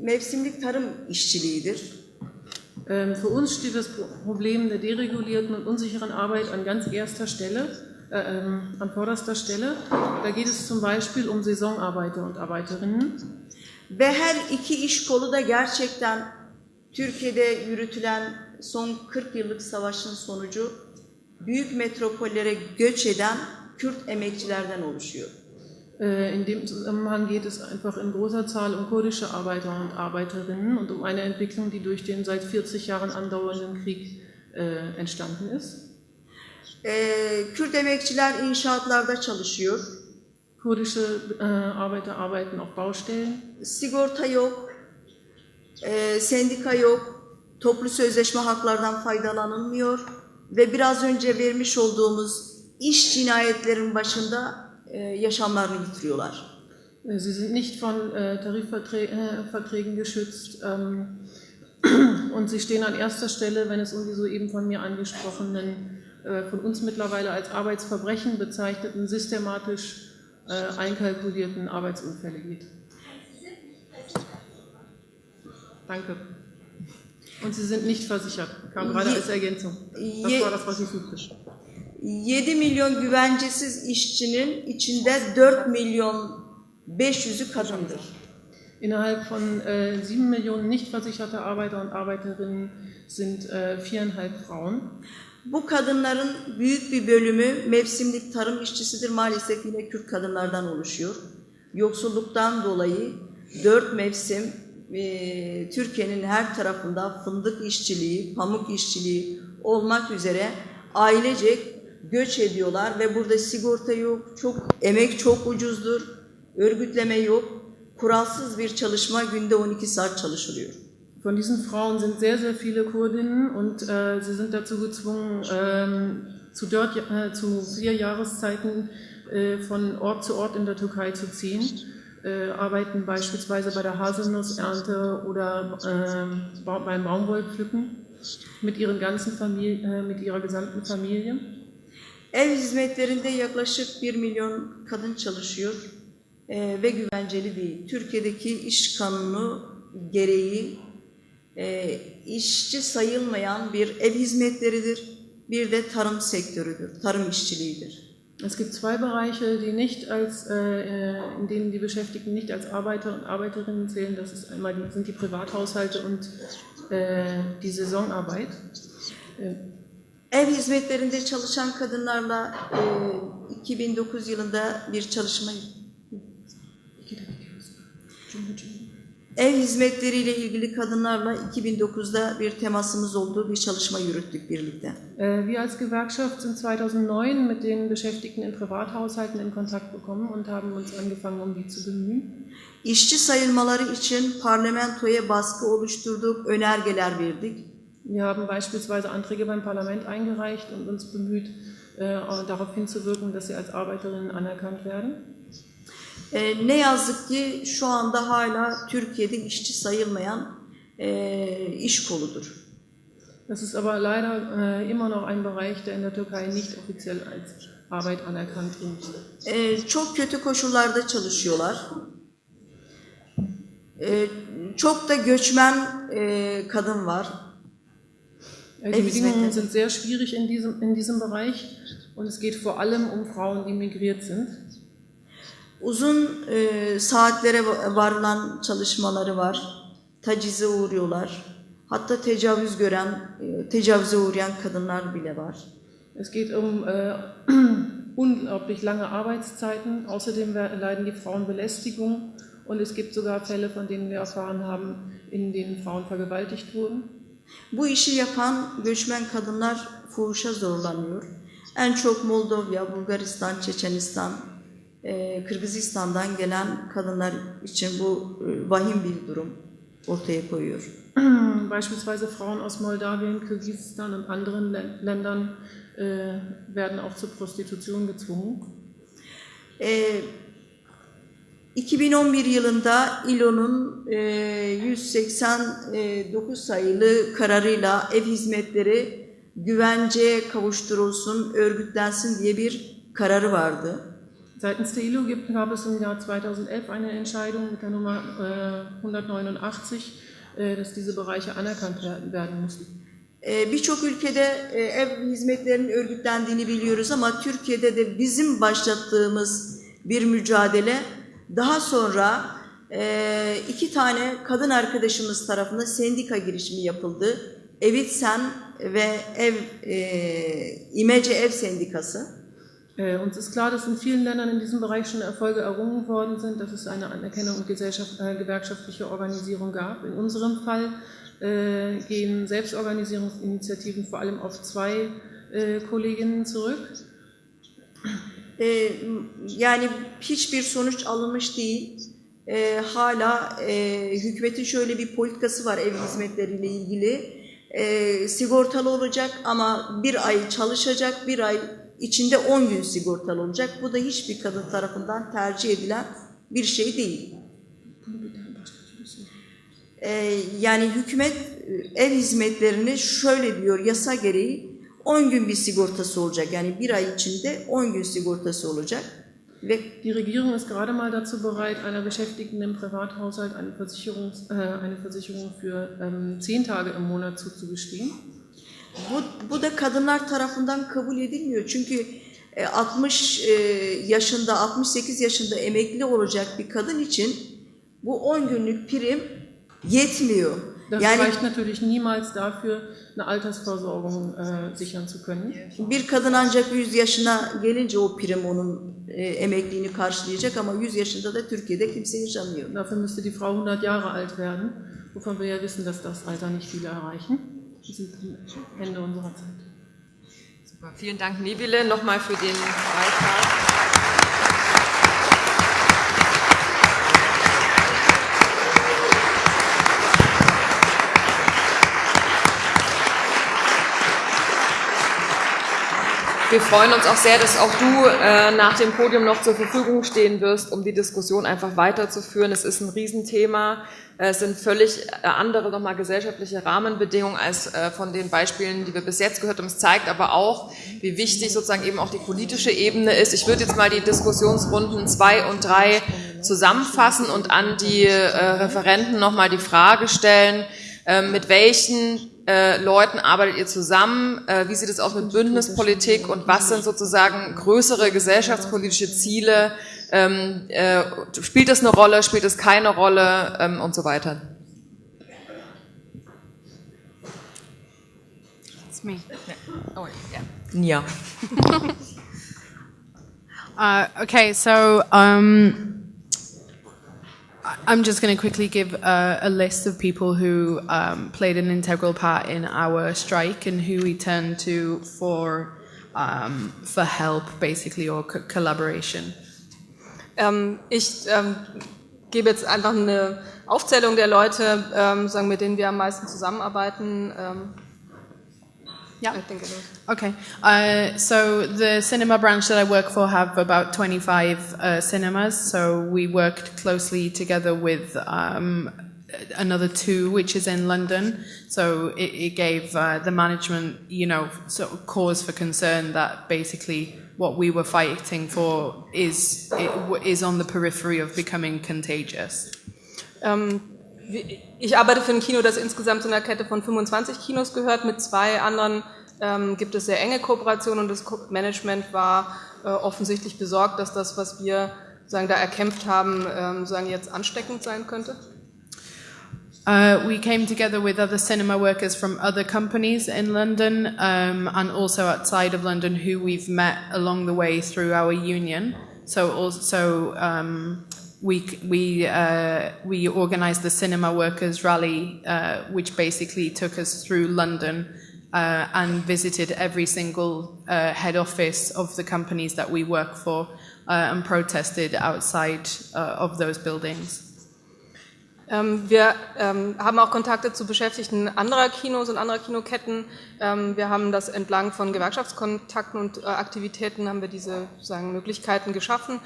mevsimlik tarım işçiliğidir. Ähm, für uns steht das Problem der deregulierten und unsicheren Arbeit an ganz erster Stelle, äh, ähm, an vorderster Stelle. Da geht es zum Beispiel um Saisonarbeiter und Arbeiterinnen. Ve her iki iş kolu da gerçekten Türkiye'de yürütülen son 40 yıllık savaşın sonucu büyük metropollere göç eden Kürt emekçilerden oluşuyor. Äh, in dem Zusammenhang geht es einfach in großer Zahl um kurdische Arbeiter und Arbeiterinnen und um eine Entwicklung, die durch den seit 40 Jahren andauernden Krieg äh, entstanden ist. Ee, Kürt emekçiler inşaatlarda çalışıyor. Kurdische äh, Arbeiter arbeiten auf Baustellen. Sigorta yok, e, sendika yok, toplu sözleşme haklardan faydalanılmıyor ve biraz önce vermiş olduğumuz iş cinayetlerin başında e, yaşamlarını yitiriyorlar. Äh, Sie sind nicht von äh, Tarifverträgen geschützt ähm, und sie stehen an erster Stelle, wenn es um die soeben von mir angesprochenen, äh, von uns mittlerweile als Arbeitsverbrechen bezeichneten, systematisch äh, einkalkulierten Arbeitsunfälle geht. Danke. Und sie sind nicht versichert, kam gerade als Ergänzung. Das war das, was ich suchte. 7 milyon güvencesiz işçinin içinde 4 milyon 500'ü kadındır. Innerhalb von äh, 7 Millionen nicht versicherte Arbeiter und Arbeiterinnen sind äh, viereinhalb Frauen. Bu kadınların büyük bir bölümü mevsimlik tarım işçisidir. Maalesef yine Kürt kadınlardan oluşuyor. Yoksulluktan dolayı dört mevsim e, Türkiye'nin her tarafında fındık işçiliği, pamuk işçiliği olmak üzere ailecek göç ediyorlar ve burada sigorta yok, çok emek çok ucuzdur, örgütleme yok, kuralsız bir çalışma günde 12 saat çalışılıyor. Von diesen Frauen sind sehr, sehr viele Kurdinnen und äh, sie sind dazu gezwungen, ähm, zu, dort, äh, zu vier Jahreszeiten äh, von Ort zu Ort in der Türkei zu ziehen, äh, arbeiten beispielsweise bei der Haselnussernte oder äh, beim Baumwollpflücken mit, ihren ganzen Familie, äh, mit ihrer gesamten Familie. Ev hizmetlerinde yaklaşık 1 milyon kadın çalışıyor e, ve güvenceli değil. Türkiye'deki iş kanunu gereği e, işçi sayılmayan bir ev hizmetleridir, bir de tarım sektörüdür, tarım işçiliğidir. Es gibt zwei Bereiche, die nicht als, äh, in denen die Beschäftigten nicht als Arbeiter und Arbeiterinnen zählen. Das ist einmal die, sind die Privathaushalte und äh, die Saisonarbeit. Äh, Ev hizmetlerinde çalışan kadınlarla e, 2009 yılında bir çalışma Ev hizmetleriyle ilgili kadınlarla 2009'da bir temasımız olduğu bir çalışma yürüttük birlikte. Äh, Wir als Gewerkschaft sind 2009 mit den Beschäftigten in Privathaushalten in Kontakt gekommen und haben uns angefangen, um die zu bemühen. İşçi sayılmaları için parlamentoya baskı oluşturduk, önergeler verdik. Wir haben beispielsweise Anträge beim Parlament eingereicht und uns bemüht, äh, darauf hinzuwirken, dass sie als Arbeiterinnen anerkannt werden. E, ne yazık ki şu anda hala Türkiye'de işçi sayılmayan e, iş koludur. Das ist aber leider äh, immer noch ein Bereich, der in der Türkei nicht offiziell als Arbeit anerkannt ist. E, çok kötü koşullarda çalışıyorlar. E, çok da göçmen e, kadın var. Äh, Die Bedingungen sind sehr schwierig in diesem, in diesem Bereich und es geht vor allem um Frauen, die migriert sind. Uzun e, saatlere varılan çalışmaları var. Tacize uğruyorlar. Hatta tecavüz gören, e, tecavüze uğrayan kadınlar bile var. Es geht um äh, unglaublich lange Arbeitszeiten. Außerdem leiden die Frauen Belästigung und es gibt sogar Fälle, von denen wir erfahren haben, in denen Frauen vergewaltigt wurden. Bu işi yapan göçmen kadınlar fuhuşa zorlanıyor. En çok Moldova, Bulgaristan, Çeçenistan, e, Kırgızistan'dan gelen kadınlar için bu e, vahim bir durum ortaya koyuyor. Beispielsweise Frauen aus Moldawien, Kirgisistan und anderen Ländern äh, werden auch zur Prostitution gezwungen. E, 2011 yılında İLO'nun e, 189 sayılı kararıyla ev hizmetleri güvenceye kavuşturulsun, örgütlensin diye bir kararı vardı. Seitens der ILO gibt, gab es im Jahr 2011 eine Entscheidung mit der Nummer äh, 189, äh, dass diese Bereiche anerkannt werden, werden müssen. Ee, Birçok ülkede e, ev hizmetlerinin örgütlendiğini biliyoruz ama Türkiye'de de bizim başlattığımız bir mücadele daha sonra e, iki tane kadın arkadaşımız tarafından sendika girişimi yapıldı. Evitsen ve Ev e, İmece Ev Sendikası. Äh, uns ist klar, dass in vielen Ländern in diesem Bereich schon Erfolge errungen worden sind, dass es eine Anerkennung und äh, gewerkschaftliche Organisierung gab. In unserem Fall äh, gehen Selbstorganisierungsinitiativen vor allem auf zwei Kolleginnen zurück. Yani hiçbir sonuç alınmış değil. E, hala e, hükümetin şöyle bir politikası var ev hizmetleriyle ilgili. E, sigortalı olacak ama bir ay çalışacak, bir ay içinde 10 gün sigortalı olacak. Bu da hiçbir kadın tarafından tercih edilen bir şey değil. E, yani hükümet e, ev hizmetlerini şöyle diyor yasa gereği 10 gün bir sigortası olacak. Yani bir ay içinde 10 gün sigortası olacak. Ve Die Regierung ist gerade mal dazu bereit, einer Beschäftigten im Privathaushalt eine, Versicherung, äh, eine Versicherung für ähm, Tage im Monat zuzugestehen. Bu, bu da kadınlar tarafından kabul edilmiyor. Çünkü e, 60 e, yaşında, 68 yaşında emekli olacak bir kadın için bu 10 günlük prim yetmiyor. Das Yani reicht natürlich niemals dafür, eine Altersversorgung äh, sichern zu können. bir kadın ancak 100 yaşına gelince o prim onun e, emekliğini karşılayacak ama 100 yaşında da Türkiye'de kimse yaşamıyor. Dafür müsste die Frau 100 Jahre alt werden, wovon wir ja wissen, dass das Alter nicht viele erreichen. Sind am Ende unserer Zeit. Super. Vielen Dank, Nebile, nochmal für den Beitrag. Wir freuen uns auch sehr, dass auch du äh, nach dem Podium noch zur Verfügung stehen wirst, um die Diskussion einfach weiterzuführen. Es ist ein Riesenthema. Es sind völlig äh, andere nochmal gesellschaftliche Rahmenbedingungen als äh, von den Beispielen, die wir bis jetzt gehört haben. Es zeigt aber auch, wie wichtig sozusagen eben auch die politische Ebene ist. Ich würde jetzt mal die Diskussionsrunden zwei und drei zusammenfassen und an die äh, Referenten nochmal die Frage stellen, äh, mit welchen äh, Leuten arbeitet ihr zusammen? Äh, wie sieht es aus mit Bündnispolitik und was sind sozusagen größere gesellschaftspolitische Ziele? Ähm, äh, spielt es eine Rolle, spielt es keine Rolle ähm, und so weiter? It's me. Oh, ja. Uh, okay, so um, I'm just going to quickly give uh, a list of people who um, played an integral part in our strike and who we turned to for um, for help, basically, or co- collaboration. Ähm, ich ähm, gebe jetzt einfach eine Aufzählung der Leute, ähm, sagen, mit denen wir am meisten zusammenarbeiten. Ähm, Ja. ich denke, das- Okay, uh, so the cinema branch that I work for have about 25 uh, cinemas. So we worked closely together with um, another two, which is in London. So it, it gave uh, the management, you know, sort of cause for concern that basically what we were fighting for is it, is on the periphery of becoming contagious. Wie- ich arbeite für ein Kino, das insgesamt zu einer Kette von 25 Kinos gehört. Mit zwei anderen ähm, gibt es sehr enge Kooperationen und das Management war äh, offensichtlich besorgt, dass das, was wir sagen, da erkämpft haben, ähm, sagen, jetzt ansteckend sein könnte. Uh, we came together with other cinema workers from other companies in London um, and also outside of London who we've met along the way through our union. So also um, we we uh, we organised the Cinema Workers Rally, uh, which basically took us through London uh, and visited every single uh, head office of the companies that we work for uh, and protested outside uh, of those buildings. Ähm, wir ähm, haben auch Kontakte zu Beschäftigten anderer Kinos und anderer Kinoketten. Ähm, wir haben das entlang von Gewerkschaftskontakten und äh, Aktivitäten haben wir diese sagen, Möglichkeiten geschaffen.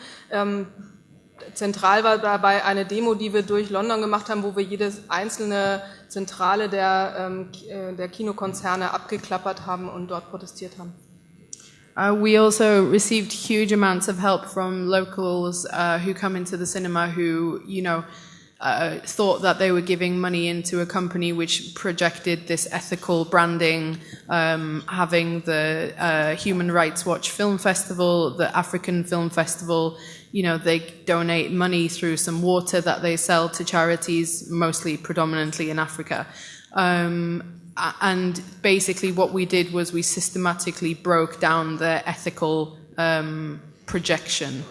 Zentral war dabei eine Demo, die wir durch London gemacht haben, wo wir jede einzelne Zentrale der, ähm, äh, der Kinokonzerne abgeklappert haben und dort protestiert haben. Uh, we also received huge amounts of help from locals uh, who come into the cinema who, you know, uh, thought that they were giving money into a company which projected this ethical branding, um, having the uh, Human Rights Watch Film Festival, the African Film Festival, you know, they donate money through some water that they sell to charities, mostly predominantly in Africa. Um, and basically, what we did was we systematically broke down the ethical um, projection,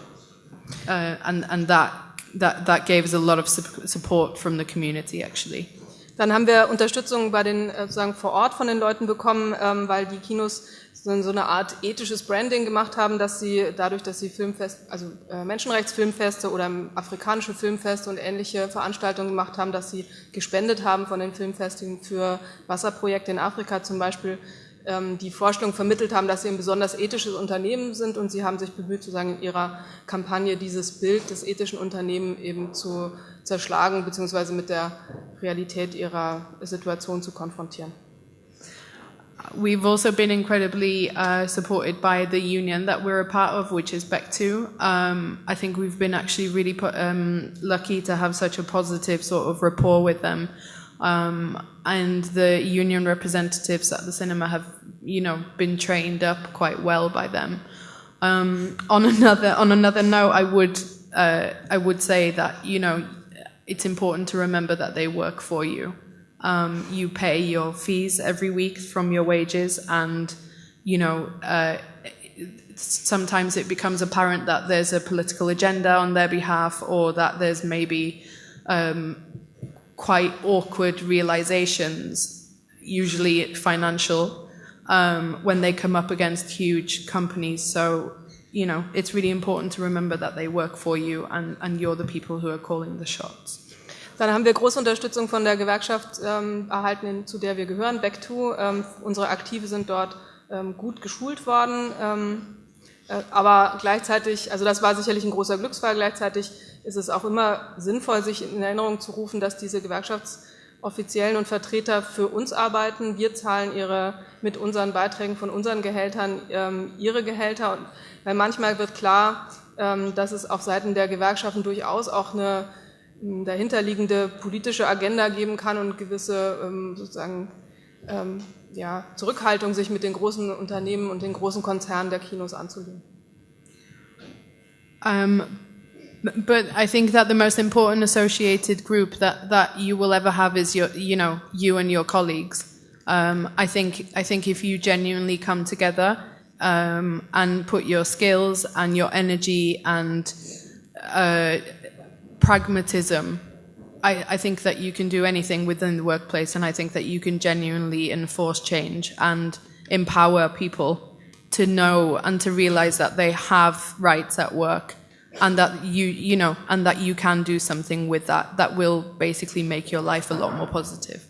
uh, and and that that that gave us a lot of support from the community actually. Dann haben wir Unterstützung bei den äh, sozusagen vor Ort von den Leuten bekommen, ähm, weil die Kinos so eine Art ethisches Branding gemacht haben, dass sie dadurch, dass sie Filmfest, also äh, Menschenrechtsfilmfeste oder afrikanische Filmfeste und ähnliche Veranstaltungen gemacht haben, dass sie gespendet haben von den Filmfesten für Wasserprojekte in Afrika zum Beispiel, ähm, die Vorstellung vermittelt haben, dass sie ein besonders ethisches Unternehmen sind und sie haben sich bemüht, sozusagen in ihrer Kampagne dieses Bild des ethischen Unternehmens eben zu zerschlagen bzw. mit der Realität ihrer Situation zu konfrontieren. We've also been incredibly uh, supported by the union that we're a part of, which is BEC2. Um, I think we've been actually really put, um, lucky to have such a positive sort of rapport with them. Um, and the union representatives at the cinema have, you know, been trained up quite well by them. Um, on another on another note, I would uh, I would say that you know it's important to remember that they work for you. Um, you pay your fees every week from your wages, and you know uh, sometimes it becomes apparent that there's a political agenda on their behalf, or that there's maybe um, quite awkward realizations, usually financial, um, when they come up against huge companies. So you know, it's really important to remember that they work for you and, and you're the people who are calling the shots. Dann haben wir große Unterstützung von der Gewerkschaft ähm, erhalten, zu der wir gehören, Back2. Ähm, unsere Aktive sind dort ähm, gut geschult worden. Ähm, äh, aber gleichzeitig, also das war sicherlich ein großer Glücksfall, gleichzeitig ist es auch immer sinnvoll, sich in Erinnerung zu rufen, dass diese Gewerkschaftsoffiziellen und Vertreter für uns arbeiten. Wir zahlen ihre, mit unseren Beiträgen von unseren Gehältern ähm, ihre Gehälter. Weil manchmal wird klar, ähm, dass es auf Seiten der Gewerkschaften durchaus auch eine dahinterliegende politische Agenda geben kann und gewisse ähm, sozusagen ähm, ja, Zurückhaltung, sich mit den großen Unternehmen und den großen Konzernen der Kinos anzulegen. Um, but I think that the most important associated group that, that you will ever have is your, you know, you and your colleagues. Um, I think I think if you genuinely come together um, and put your skills and your energy and uh, pragmatism. I, I, think that you can do anything within the workplace, and I think that you can genuinely enforce change and empower people to know and to realize that they have rights at work and that you you know and that you can do something with that that will basically make your life a lot more positive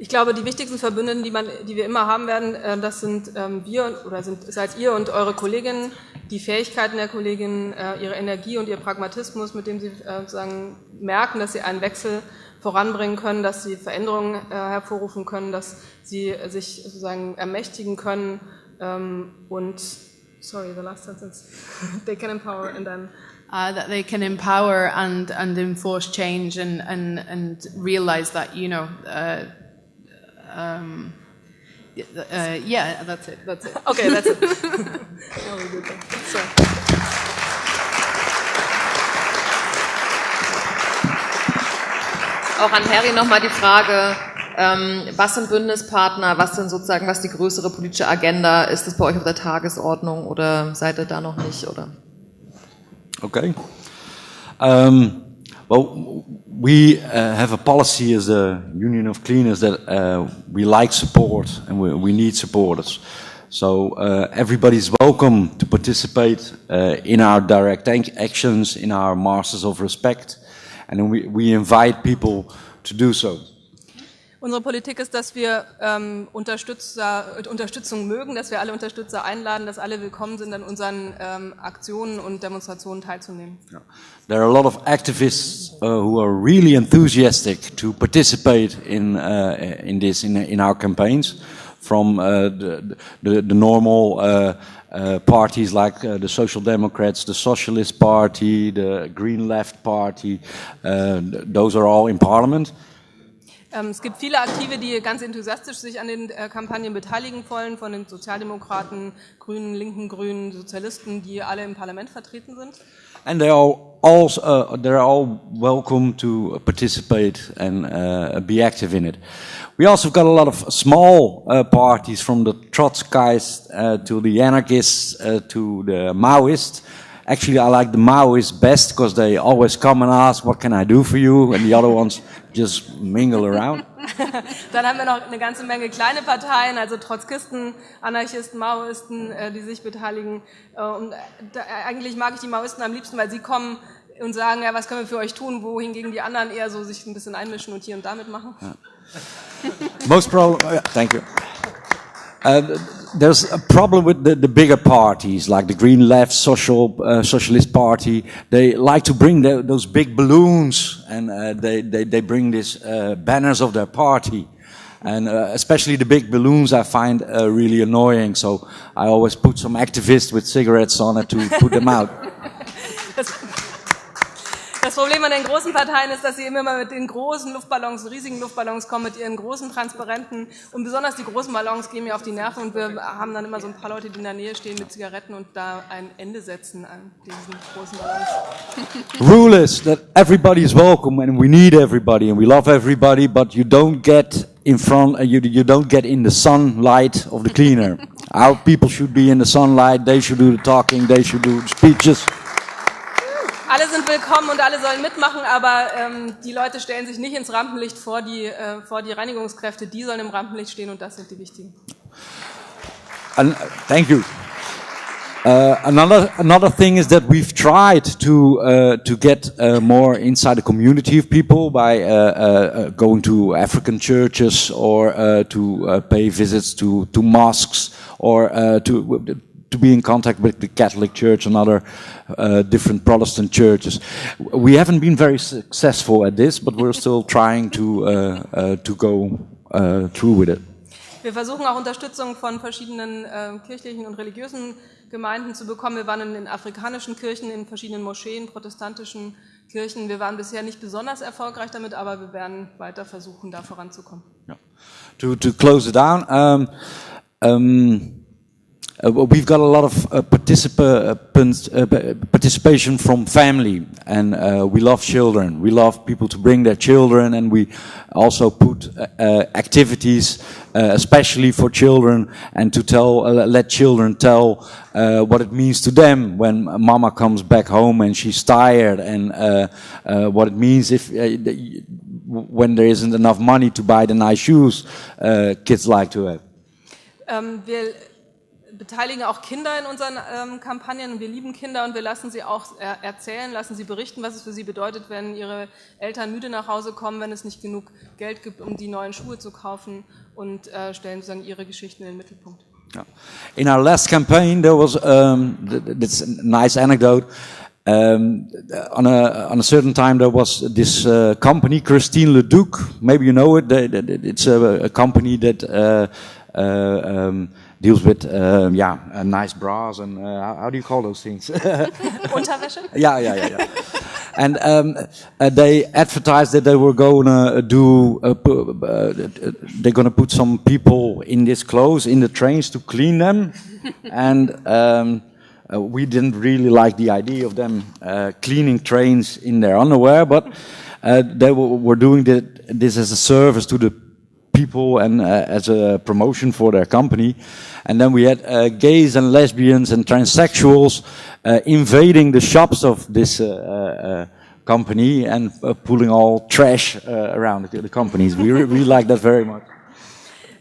Ich glaube, die wichtigsten Verbündeten, die, man, die wir immer haben werden, äh, das sind ähm, wir oder sind, seid ihr und eure Kolleginnen, die Fähigkeiten der Kolleginnen, äh, ihre Energie und ihr Pragmatismus, mit dem sie äh, sozusagen merken, dass sie einen Wechsel voranbringen können, dass sie Veränderungen hervorrufen können, dass sie sich sozusagen ermächtigen können ähm, und sorry, the last sentence. they can empower and then uh, that they can empower and and enforce change and and and realize that you know uh, Um, uh, yeah, that's it. That's it. Okay, that's it. Auch an Harry nochmal die Frage, ähm, was sind Bündnispartner, was sind sozusagen, was die größere politische Agenda? Ist das bei euch auf der Tagesordnung oder seid ihr da noch nicht? Oder? Okay. Um, well, we uh, have a policy as a union of cleaners that uh, we like support and we, we need supporters. So uh, everybody's welcome to participate uh, in our direct actions, in our Masters of Respect, and we, we invite people to do so. Unsere Politik ist, dass wir ähm, Unterstützer, Unterstützung mögen, dass wir alle Unterstützer einladen, dass alle willkommen sind, an unseren ähm, Aktionen und Demonstrationen teilzunehmen. There are a lot of activists uh, who are really enthusiastic to participate in uh, in this in in our campaigns, from uh, the, the, the normal. Uh, uh, parties like uh, the Social Democrats, the Socialist Party, the Green Left Party, those are all in parliament. Ähm, es gibt viele Aktive, die ganz enthusiastisch sich an den äh, Kampagnen beteiligen wollen, von den Sozialdemokraten, Grünen, linken Grünen, Sozialisten, die alle im Parlament vertreten sind. And they are all, uh, they're all welcome to participate and uh, be active in it. We also got a lot of small uh, parties from the Trotskyists uh, to the anarchists uh, to the Maoists. Actually, I like the Maoists best because they always come and ask, what can I do for you? And the other ones just mingle around. Dann haben wir noch eine ganze Menge kleine Parteien, also Trotzkisten, Anarchisten, Maoisten, äh, die sich beteiligen. Äh, und da, eigentlich mag ich die Maoisten am liebsten, weil sie kommen und sagen, ja, was können wir für euch tun, wohingegen die anderen eher so sich ein bisschen einmischen und hier und damit machen. Ja. Most problem, thank you. Uh, there's a problem with the, the, bigger parties, like the Green Left, Social uh, Socialist Party. They like to bring the, those big balloons, and uh, they, they, they bring these uh, banners of their party. And uh, especially the big balloons, I find really annoying. So I always put some activists with cigarettes on it to put them out. Das Problem an den großen Parteien ist, dass sie immer mit den großen Luftballons, riesigen Luftballons kommen, mit ihren großen Transparenten. Und besonders die großen Ballons gehen mir auf die Nerven. Und wir haben dann immer so ein paar Leute, die in der Nähe stehen mit Zigaretten und da ein Ende setzen an diesen großen Ballons. Rule is that everybody is welcome and we need everybody and we love everybody, but you don't get in front, uh, you, you don't get in the sunlight of the cleaner. Our people should be in the sunlight, they should do the talking, they should do the speeches alle sind willkommen und alle sollen mitmachen, aber ähm, die Leute stellen sich nicht ins Rampenlicht vor die, äh, vor die Reinigungskräfte, die sollen im Rampenlicht stehen und das sind die wichtigen. And, thank you. Uh, another another thing is that we've tried to uh, to get uh, more inside the community of people by uh, uh, uh, going to African churches or to pay visits to to mosques or to to be in contact with the Catholic Church and other uh, different Protestant churches. We haven't been very successful at this, but we're still trying to uh, uh, to go uh, through with it. Wir versuchen auch Unterstützung von verschiedenen äh, kirchlichen und religiösen Gemeinden zu bekommen. Wir waren in den afrikanischen Kirchen, in verschiedenen Moscheen, protestantischen Kirchen. Wir waren bisher nicht besonders erfolgreich damit, aber wir werden weiter versuchen, da voranzukommen. Yeah. To, to close it down, um, um, uh, we've got a lot of uh, uh, participation from family, and uh, we love children. We love people to bring their children, and we also put uh, uh, activities, especially for children, and to tell, let children tell what it means to them when mama comes back home and she's tired, and what it means if when there isn't enough money to buy the nice shoes kids like to have. Um, beteiligen auch Kinder in unseren ähm, Kampagnen wir lieben Kinder und wir lassen sie auch er erzählen, lassen sie berichten, was es für sie bedeutet, wenn ihre Eltern müde nach Hause kommen, wenn es nicht genug Geld gibt, um die neuen Schuhe zu kaufen und äh, stellen sozusagen ihre Geschichten in den Mittelpunkt. In our last campaign, there was um, that's a nice anecdote. Um, on a on a certain time, there was this uh, company, Christine Leduc. Maybe you know it. It's a, a company that uh, uh, um, deals with uh, yeah uh, nice bras and uh, how do you call those things? Unterwäsche. yeah, yeah, yeah, yeah. and um, uh, they advertised that they were gonna do uh, uh, they're gonna put some people in this clothes in the trains to clean them, and. Um, we didn't really like the idea of them cleaning trains in their underwear, but they were, were doing this as a service to the people and uh, as a promotion for their company. And then we had uh, gays and lesbians and transsexuals uh, invading the shops of this uh, uh, company and uh, pulling all trash around the, the, companies. We really like that very much.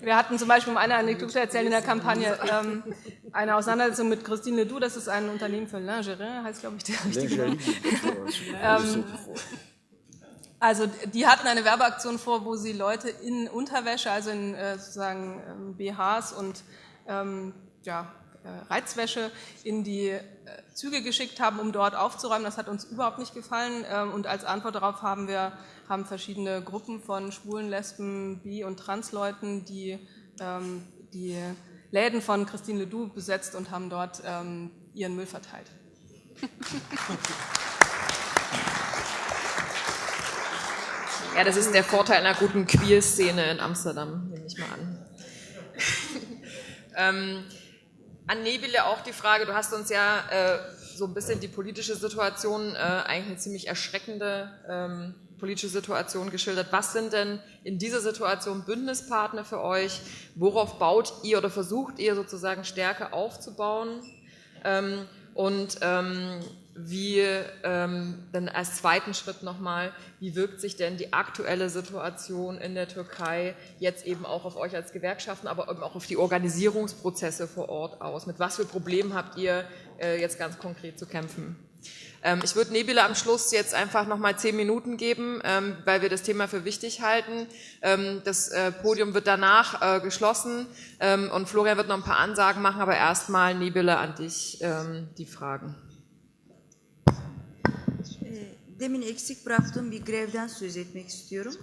Wir hatten zum Beispiel, um eine Anekdote erzählen in der Kampagne, ähm, eine Auseinandersetzung mit Christine Ledoux, das ist ein Unternehmen für Lingerie, heißt glaube ich der richtige Name. ähm, also die hatten eine Werbeaktion vor, wo sie Leute in Unterwäsche, also in äh, sozusagen ähm, BHs und ähm, ja, äh, Reizwäsche in die äh, Züge geschickt haben, um dort aufzuräumen. Das hat uns überhaupt nicht gefallen. Ähm, und als Antwort darauf haben wir haben verschiedene Gruppen von Schwulen, Lesben, Bi- und Transleuten, die ähm, die Läden von Christine Ledoux besetzt und haben dort ähm, ihren Müll verteilt. Ja, das ist der Vorteil einer guten Queer-Szene in Amsterdam, nehme ich mal an. Ähm, an Nebele auch die Frage, du hast uns ja äh, so ein bisschen die politische Situation, äh, eigentlich eine ziemlich erschreckende ähm, politische Situation geschildert. Was sind denn in dieser Situation Bündnispartner für euch? Worauf baut ihr oder versucht ihr sozusagen Stärke aufzubauen? Ähm, und ähm, wie ähm, dann als zweiten Schritt nochmal, wie wirkt sich denn die aktuelle Situation in der Türkei jetzt eben auch auf euch als Gewerkschaften, aber eben auch auf die Organisierungsprozesse vor Ort aus? Mit was für Problemen habt ihr äh, jetzt ganz konkret zu kämpfen? Ähm, ich würde Nebila am Schluss jetzt einfach nochmal zehn Minuten geben, ähm, weil wir das Thema für wichtig halten. Ähm, das äh, Podium wird danach äh, geschlossen und Florian wird noch ein paar Ansagen machen, aber erstmal Nebila an dich die Fragen. Demin eksik bıraktığım bir grevden söz etmek istiyorum.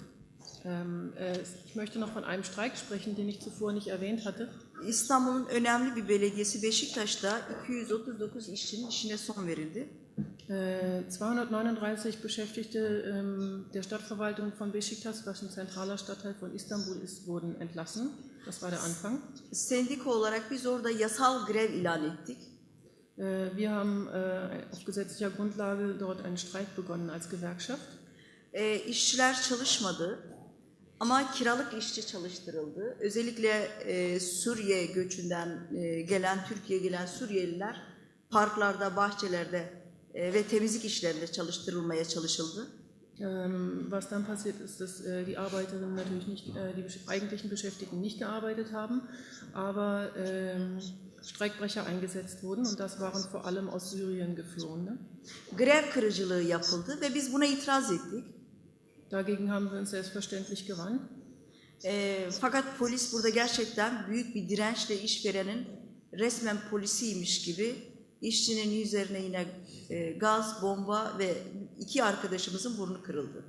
Äh, ich möchte noch von einem Streik sprechen, den ich zuvor nicht erwähnt hatte. İstanbul'un önemli bir belediyesi Beşiktaş'ta 239 işçinin işine son verildi. 239 äh, Beschäftigte ähm, der Stadtverwaltung von Beşiktaş, was ein zentraler Stadtteil von Istanbul ist, wurden entlassen. Das war der Anfang. Sendika olarak biz orada yasal grev ilan ettik. Äh, wir haben äh, auf gesetzlicher Grundlage dort einen Streik begonnen als Gewerkschaft. E, işçiler çalışmadı ama kiralık işçi çalıştırıldı. Özellikle e, Suriye göçünden e, gelen, Türkiye'ye gelen Suriyeliler parklarda, bahçelerde e, ve temizlik işlerinde çalıştırılmaya çalışıldı. Ähm, was dann passiert ist, dass äh, die Arbeiterinnen natürlich nicht, äh, die eigentlichen Beschäftigten nicht gearbeitet haben, aber ähm, Streikbrecher eingesetzt wurden und das waren vor allem aus Syrien geflohene. Grev kırıcılığı yapıldı ve biz buna itiraz ettik. Dagegen haben wir uns selbstverständlich gewandt. E, fakat polis burada gerçekten büyük bir dirençle işverenin resmen polisiymiş gibi işçinin üzerine yine e, gaz, bomba ve iki arkadaşımızın burnu kırıldı.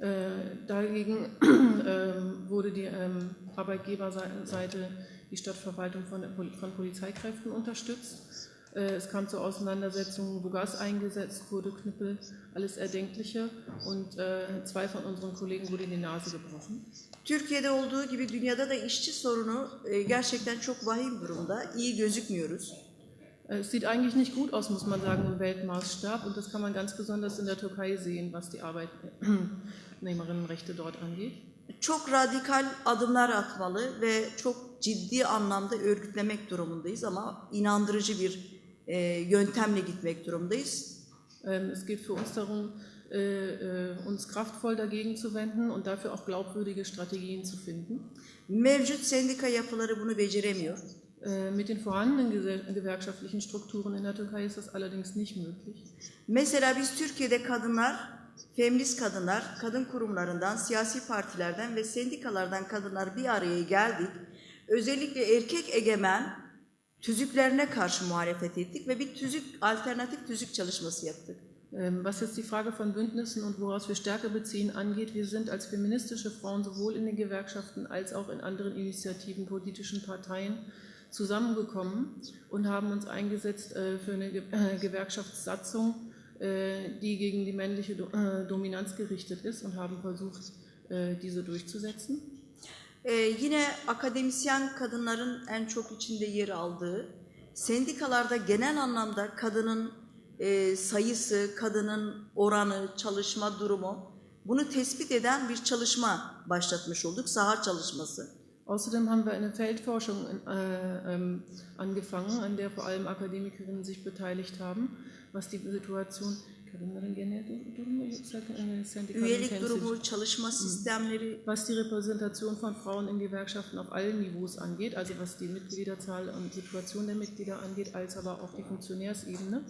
Äh, dagegen äh, wurde die ähm, Arbeitgeberseite die Stadtverwaltung von, von Polizeikräften unterstützt. Äh, es kam zu Auseinandersetzungen, wo Gas eingesetzt wurde, Knüppel, alles Erdenkliche und äh, zwei von unseren Kollegen wurde in die Nase gebrochen. Türkiye'de olduğu gibi dünyada da işçi sorunu e, gerçekten çok vahim durumda. İyi gözükmüyoruz. Äh, es sieht eigentlich nicht gut aus, muss man sagen, im Weltmaßstab. Und das kann man ganz besonders in der Türkei sehen, was die Arbeitnehmerinnenrechte dort angeht. Çok radikal adımlar atmalı ve çok ciddi anlamda örgütlemek durumundayız ama inandırıcı bir e, yöntemle gitmek durumundayız. Ähm, es geht für uns darum, äh, äh, uns kraftvoll dagegen zu wenden und dafür auch glaubwürdige Strategien zu finden. Mevcut sendika yapıları bunu beceremiyor. Äh, mit den vorhandenen gewerkschaftlichen Strukturen in der Türkei ist das allerdings nicht möglich. Mesela biz Türkiye'de kadınlar, feminist kadınlar, kadın kurumlarından, siyasi partilerden ve sendikalardan kadınlar bir araya geldik. Özellikle erkek egemen tüzüklerine karşı muhalefet ettik ve bir tüzük, alternatif tüzük çalışması yaptık. Ähm, was jetzt die Frage von Bündnissen und woraus wir Stärke beziehen angeht, wir sind als feministische Frauen sowohl in den Gewerkschaften als auch in anderen Initiativen, politischen Parteien zusammengekommen und haben uns eingesetzt äh, für eine äh, Gewerkschaftssatzung, äh, die gegen die männliche Dominanz gerichtet ist und haben versucht, diese durchzusetzen. Ee, yine akademisyen kadınların en çok içinde yer aldığı, sendikalarda genel anlamda kadının e, sayısı, kadının oranı, çalışma durumu bunu tespit eden bir çalışma başlatmış olduk, saha çalışması. Außerdem haben wir eine Feldforschung äh, ähm, angefangen, an der vor allem Akademikerinnen sich beteiligt haben, was die Situation Üyelik durumu, çalışma sistemleri, was die Repräsentation von Frauen in Gewerkschaften auf allen Niveaus angeht, also was die Mitgliederzahl und Situation der Mitglieder angeht, als aber auch die Funktionärsebene.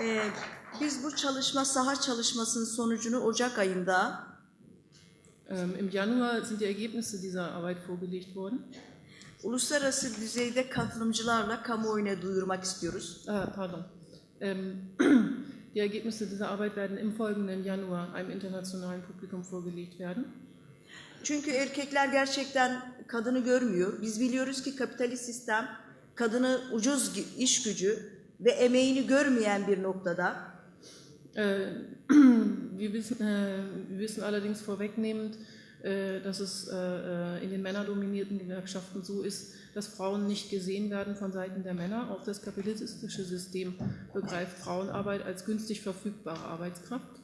Ee, Biz bu çalışma, saha çalışmasının sonucunu Ocak ayında ähm, Im Januar sind die Ergebnisse dieser Arbeit vorgelegt worden. Uluslararası düzeyde katılımcılarla kamuoyuna duyurmak istiyoruz. Ah, pardon. Ähm, die Ergebnisse dieser Arbeit werden im folgenden Januar einem internationalen Publikum vorgelegt werden. Çünkü erkekler gerçekten kadını görmüyor. Biz biliyoruz ki kapitalist sistem kadını ucuz iş gücü ve emeğini görmeyen bir noktada Äh, wir, wissen, äh, wir wissen allerdings vorwegnehmend, dass es äh, in den männerdominierten Gewerkschaften so ist, dass Frauen nicht gesehen werden von Seiten der Männer. Auch das kapitalistische System begreift Frauenarbeit als günstig verfügbare Arbeitskraft.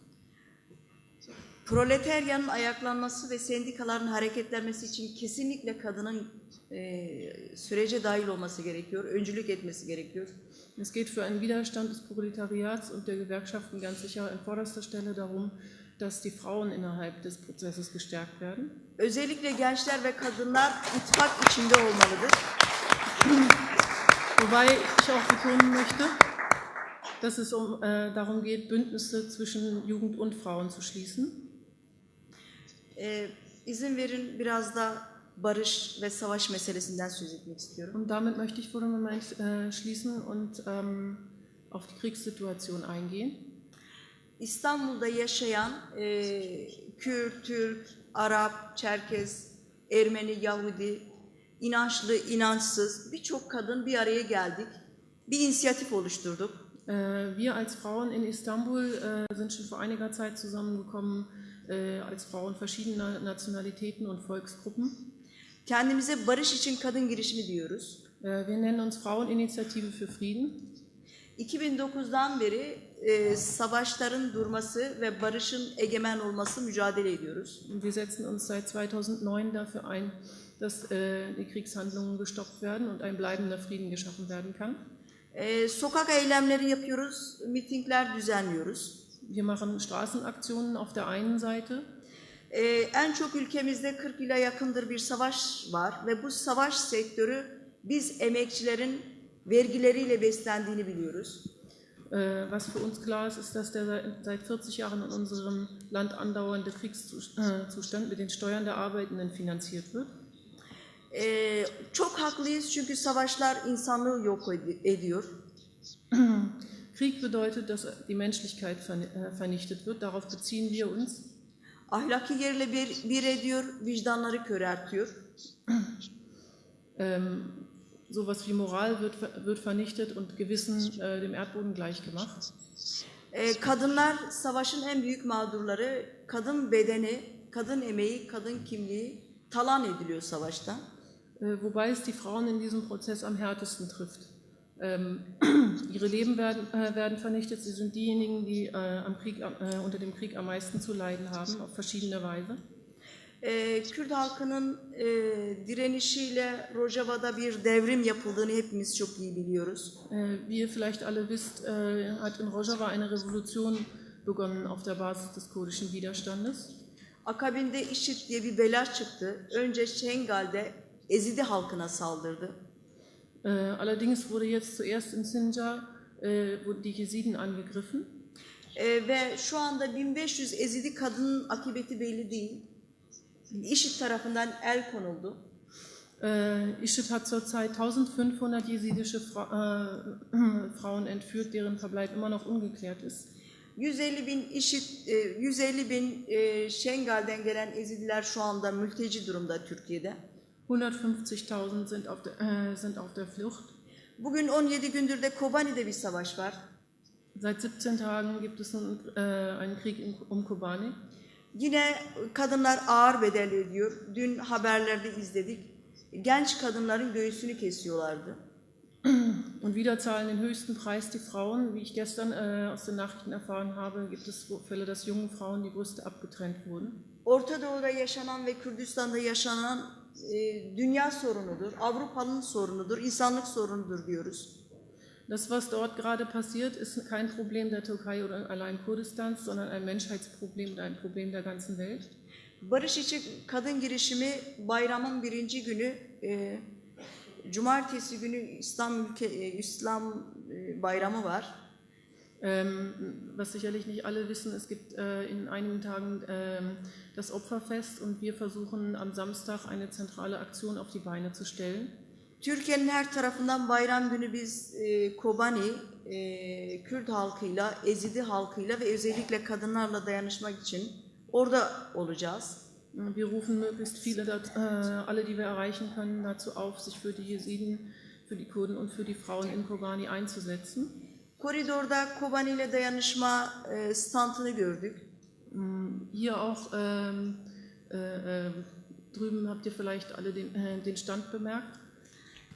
Proletaryanın ayaklanması ve sendikaların hareketlenmesi için kesinlikle kadının e, sürece dahil olması gerekiyor, öncülük etmesi gerekiyor. Es geht für einen Widerstand des Proletariats und der Gewerkschaften ganz sicher an vorderster Stelle darum, dass die Frauen innerhalb des Prozesses gestärkt werden. Özellikle gençler ve kadınlar ittifak içinde olmalıdır. Wobei ich auch betonen möchte, dass es um, äh, darum geht, Bündnisse zwischen Jugend und Frauen zu schließen. Ee, izin verin biraz da barış ve savaş meselesinden söz etmek istiyorum. Und damit möchte ich für den Moment äh, schließen und ähm, auf die Kriegssituation eingehen. İstanbul'da yaşayan e, Kürt, Türk, Arap, Çerkez, Ermeni, Yahudi, inançlı, inançsız birçok kadın bir araya geldik. Bir inisiyatif oluşturduk. Äh, wir als Frauen in Istanbul äh, sind schon vor einiger Zeit zusammengekommen, äh, als Frauen verschiedener Nationalitäten und Volksgruppen. Kendimize barış için kadın girişimi diyoruz. Wir nennen uns Fraueninitiative für Frieden. 2009'dan beri e, savaşların durması ve barışın egemen olması mücadele ediyoruz. Wir setzen uns seit 2009 dafür ein, dass äh, die Kriegshandlungen gestoppt werden und ein bleibender Frieden geschaffen werden kann. E, sokak eylemleri yapıyoruz, mitingler düzenliyoruz. Wir machen Straßenaktionen auf der einen Seite. E, en çok ülkemizde 40 ile yakındır bir savaş var ve bu savaş sektörü biz emekçilerin vergileriyle beslendiğini biliyoruz. Äh, was für uns klar ist, ist, dass der seit- seit 40 Jahren in unserem Land andauernde Kriegszustand mit den Steuern der Arbeitenden finanziert wird. E, çok haklıyız çünkü savaşlar insanlığı yok ed- ediyor. Krieg bedeutet, dass die Menschlichkeit äh, vernichtet wird. Darauf beziehen wir uns. Ahlaki yerle bir, bir ediyor, vicdanları köreltiyor. Ähm, sowas wie Moral wird, wird vernichtet und Gewissen äh, dem Erdboden gleichgemacht. E, kadınlar savaşın en büyük mağdurları. Kadın bedeni, kadın emeği, kadın kimliği talan ediliyor savaşta. Äh, wobei es die Frauen in diesem Prozess am härtesten trifft. Ähm, ihre Leben werden, äh, werden vernichtet. Sie sind diejenigen, die äh, Krieg, äh, unter dem Krieg am meisten zu leiden haben, auf verschiedene Weise. E, Kürt halkının e, direnişiyle Rojava'da bir devrim yapıldığını hepimiz çok iyi biliyoruz. Äh, wie ihr vielleicht alle wisst, äh, hat in Rojava eine Revolution begonnen auf der Basis des kurdischen Widerstandes. Akabinde IŞİD diye bir bela çıktı. Önce Şengal'de Ezidi halkına saldırdı. Äh, allerdings wurde jetzt zuerst in Sinjar wurden die Jesiden angegriffen. E, ve şu anda 1500 Ezidi kadının akıbeti belli değil. IŞİD tarafından el konuldu. Äh, IŞİD hat zurzeit 1500 jesidische Fra äh, Frauen entführt, deren Verbleib immer noch ungeklärt ist. 150 bin IŞİD, e, 150 bin e, Şengal'den gelen Ezidiler şu anda mülteci durumda Türkiye'de. 150.000 sind, auf der- äh, sind auf der Flucht. Bugün 17 gündür de Kobani'de bir savaş var. Seit 17 Tagen gibt es nun, äh, einen Krieg in, um Kobani. Yine kadınlar ağır bedel ödüyor. Dün haberlerde izledik. Genç kadınların göğsünü kesiyorlardı. Und wieder zahlen den höchsten Preis die Frauen. Wie ich gestern äh, aus den Nachrichten erfahren habe, gibt es Fälle, dass jungen Frauen die Brüste abgetrennt wurden. Orta Doğu'da yaşanan ve Kürdistan'da yaşanan e, dünya sorunudur. Avrupa'nın sorunudur, insanlık sorunudur diyoruz. Das, was dort gerade passiert, ist kein Problem der Türkei oder allein Kurdistans, sondern ein Menschheitsproblem und ein Problem der ganzen Welt. Barış için kadın girişimi bayramın birinci günü, e, cumartesi günü İslam ülke e, İslam e, bayramı var. Ähm, was sicherlich nicht alle wissen, es gibt äh, in einigen Tagen ähm, das Opferfest und wir versuchen am Samstag eine zentrale Aktion auf die Beine zu stellen. Türkiye'nin her tarafından bayram günü biz e, Kobani, e, Kürt halkıyla, Ezidi halkıyla ve özellikle kadınlarla dayanışmak için orada olacağız. Wir rufen möglichst viele, äh, alle, die wir erreichen können, dazu auf, sich für die Jesiden, für die Kurden und für die Frauen in Kobani einzusetzen. Koridorda Kobani ile dayanışma e, standını gördük. Hier auch ähm, Äh, äh, drüben habt ihr vielleicht alle den, äh, den Stand bemerkt.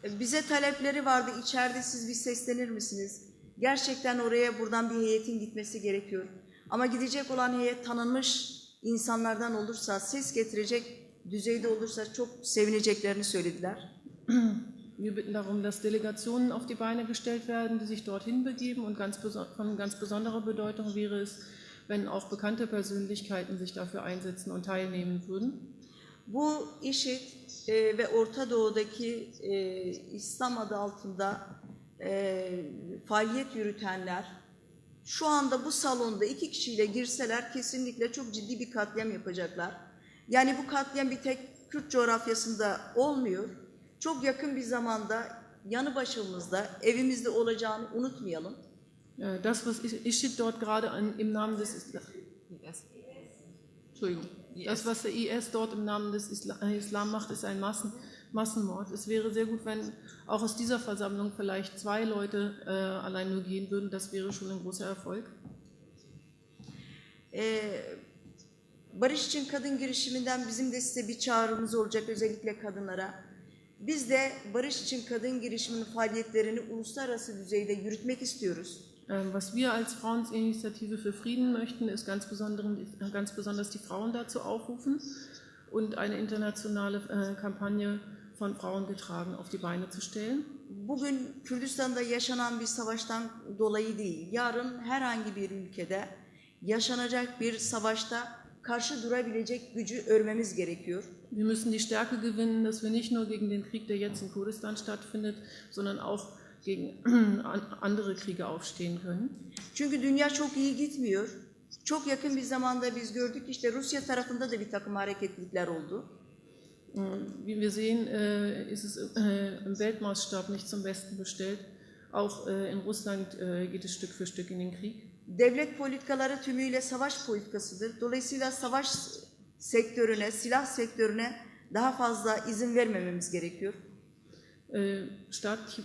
Bize talepleri vardı. İçeride siz bir seslenir misiniz? Gerçekten oraya buradan bir heyetin gitmesi gerekiyor. Ama gidecek olan heyet tanınmış insanlardan olursa, ses getirecek düzeyde olursa çok sevineceklerini söylediler. Wir bitten darum, dass Delegationen auf die Beine gestellt werden, die sich dorthin begeben. Und ganz von ganz besonderer Bedeutung wäre es, wenn auch bekannte Persönlichkeiten sich dafür einsetzen und teilnehmen würden. Bu IŞİD e, ve Orta Doğu'daki e, İslam adı altında e, faaliyet yürütenler şu anda bu salonda iki kişiyle girseler kesinlikle çok ciddi bir katliam yapacaklar. Yani bu katliam bir tek Kürt coğrafyasında olmuyor. Çok yakın bir zamanda yanı başımızda, evimizde olacağını unutmayalım. Das, was IŞİD dort gerade im Namen des Islam, Entschuldigung, das, was der IS dort im Namen des Islam macht, ist ein Massen, Massenmord. Es wäre sehr gut, wenn auch aus dieser Versammlung vielleicht zwei Leute äh, allein nur gehen würden. Das wäre schon ein großer Erfolg. Ee, Barış için Kadın girişiminden bizim de size bir çağrımız olacak özellikle kadınlara. Biz de Barış için Kadın girişiminin faaliyetlerini uluslararası düzeyde yürütmek istiyoruz. Ähm, was wir als Fraueninitiative für Frieden möchten, ist ganz, ganz besonders die Frauen dazu aufrufen und eine internationale äh, Kampagne von Frauen getragen auf die Beine zu stellen. Bugün Kürdistan'da yaşanan bir savaştan dolayı değil, yarın herhangi bir ülkede yaşanacak bir savaşta karşı durabilecek gücü örmemiz gerekiyor. Wir müssen die Stärke gewinnen, dass wir nicht nur gegen den Krieg, der jetzt in Kurdistan stattfindet, sondern auch gegen andere Kriege aufstehen können. Çünkü dünya çok iyi gitmiyor. Çok yakın bir zamanda biz gördük işte Rusya tarafında da bir takım hareketlilikler oldu. Wie wir sehen, äh, ist es äh, im Weltmaßstab nicht zum Besten bestellt. Auch äh, in Russland geht es Stück für Stück in den Krieg. Devlet politikaları tümüyle savaş politikasıdır. Dolayısıyla savaş sektörüne, silah sektörüne daha fazla izin vermememiz gerekiyor. Staatliche,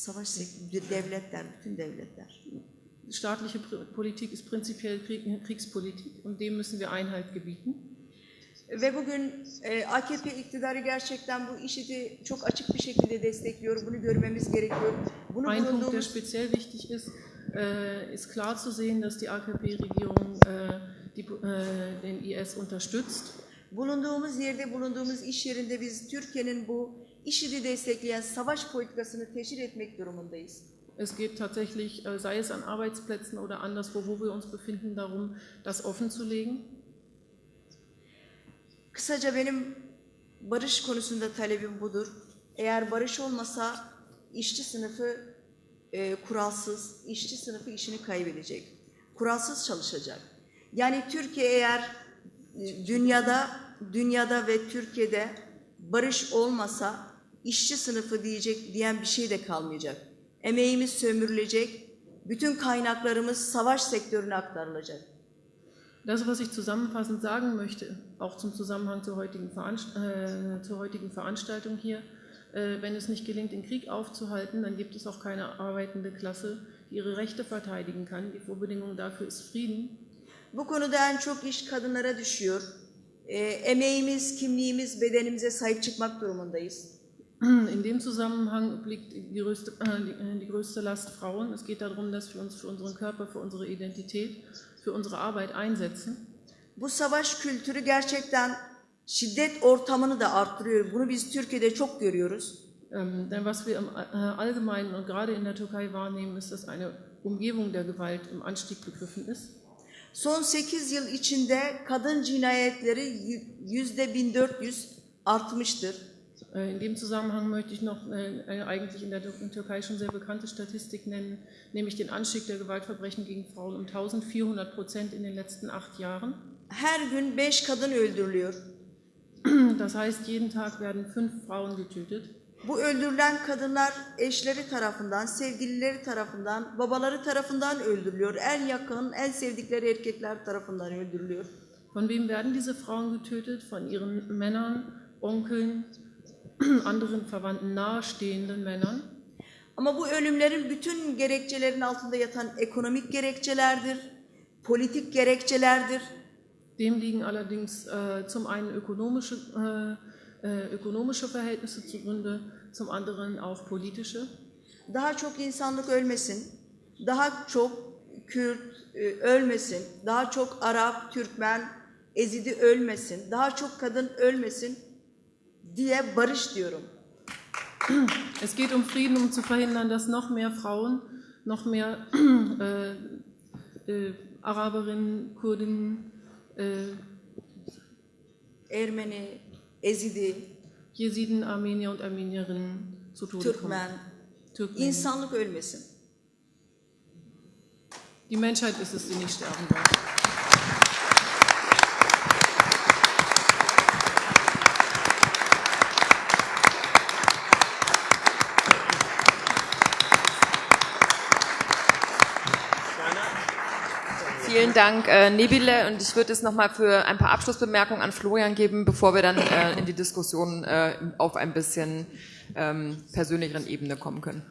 Savaş sektörü, devletler, bütün devletler. Staatliche Politik ist prinzipiell Kriegspolitik und dem müssen wir Einhalt gebieten. Ve bugün e, AKP iktidarı gerçekten bu işiti çok açık bir şekilde destekliyor. Bunu görmemiz gerekiyor. Bunu Ein Punkt, der speziell wichtig ist, äh, ist klar zu sehen, dass die AKP-Regierung äh, äh, den IS unterstützt. Bulunduğumuz yerde, bulunduğumuz iş yerinde biz Türkiye'nin bu IŞİD'i destekleyen savaş politikasını teşhir etmek durumundayız. Es geht tatsächlich, äh, sei es an Arbeitsplätzen oder anderswo, wo wir uns befinden, darum, das offen zu legen. Kısaca benim barış konusunda talebim budur. Eğer barış olmasa işçi sınıfı e, kuralsız, işçi sınıfı işini kaybedecek. Kuralsız çalışacak. Yani Türkiye eğer e, dünyada dünyada ve Türkiye'de barış olmasa işçi sınıfı diyecek diyen bir şey de kalmayacak. Emeğimiz sömürülecek, bütün kaynaklarımız savaş sektörüne aktarılacak. Das, was ich zusammenfassend sagen möchte, auch zum Zusammenhang zur heutigen, Veranst äh, zur heutigen Veranstaltung hier, äh, wenn es nicht gelingt, den Krieg aufzuhalten, dann gibt es auch keine arbeitende Klasse, die ihre Rechte verteidigen kann. Die Vorbedingung dafür ist Frieden. Bu konuda en çok iş kadınlara düşüyor. E, emeğimiz, kimliğimiz, bedenimize sahip çıkmak durumundayız. In dem Zusammenhang liegt die größte, äh, die größte Last Frauen. Es geht darum, dass wir uns für unseren Körper, für unsere Identität, für unsere Arbeit einsetzen. Bu savaş kültürü gerçekten şiddet ortamını da arttırıyor. Bunu biz Türkiye'de çok görüyoruz. Ähm, denn was wir im äh, Allgemeinen und gerade in der Türkei wahrnehmen, ist, dass eine Umgebung der Gewalt im Anstieg begriffen ist. Son 8 yıl içinde kadın cinayetleri yüzde 1400 artmıştır. Äh, in dem Zusammenhang möchte ich noch äh, eine eigentlich in der Türkei schon sehr bekannte Statistik nennen, nämlich den Anstieg der Gewaltverbrechen gegen Frauen um 1400 Prozent in den letzten acht Jahren. Her gün beş kadın öldürülüyor. Das heißt, jeden Tag werden fünf Frauen getötet. Bu öldürülen kadınlar eşleri tarafından, sevgilileri tarafından, babaları tarafından öldürülüyor. En yakın, en sevdikleri erkekler tarafından öldürülüyor. Von wem werden diese Frauen getötet? Von ihren Männern, Onkeln, anderen Verwandten, nahestehenden Männern. Ama bu ölümlerin bütün gerekçelerin altında yatan ekonomik gerekçelerdir, politik gerekçelerdir. Dem liegen allerdings äh, zum einen ökonomische, äh, äh, ökonomische Verhältnisse zugrunde, zum anderen auch politische. Daha çok insanlık ölmesin, daha çok Kürt e, ölmesin, daha çok Arap, Türkmen, Ezidi ölmesin, daha çok kadın ölmesin diye barış diyorum. Es geht um Frieden, um zu verhindern, dass noch mehr Frauen, noch mehr äh, äh, Araberinnen, Kurdinnen, äh, Ermeni, Ezidi, Jesiden, Armenier und Armenierinnen zu Tode kommen. Türkmen, Türkmen. insanlık ölmesin. Die Menschheit ist es, die nicht sterben darf. Vielen Dank, äh, Nebile. Und ich würde es nochmal für ein paar Abschlussbemerkungen an Florian geben, bevor wir dann äh, in die Diskussion äh, auf ein bisschen ähm, persönlicheren Ebene kommen können.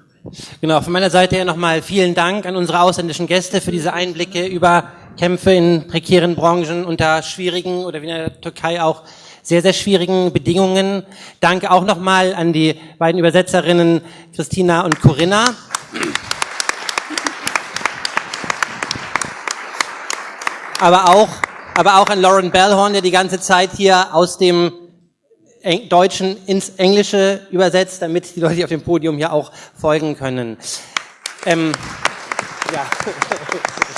Genau, von meiner Seite her nochmal vielen Dank an unsere ausländischen Gäste für diese Einblicke über Kämpfe in prekären Branchen unter schwierigen oder wie in der Türkei auch sehr, sehr schwierigen Bedingungen. Danke auch nochmal an die beiden Übersetzerinnen Christina und Corinna. Aber auch, aber auch an Lauren Bellhorn, der die ganze Zeit hier aus dem Deutschen ins Englische übersetzt, damit die Leute auf dem Podium hier auch folgen können. Ähm, ja.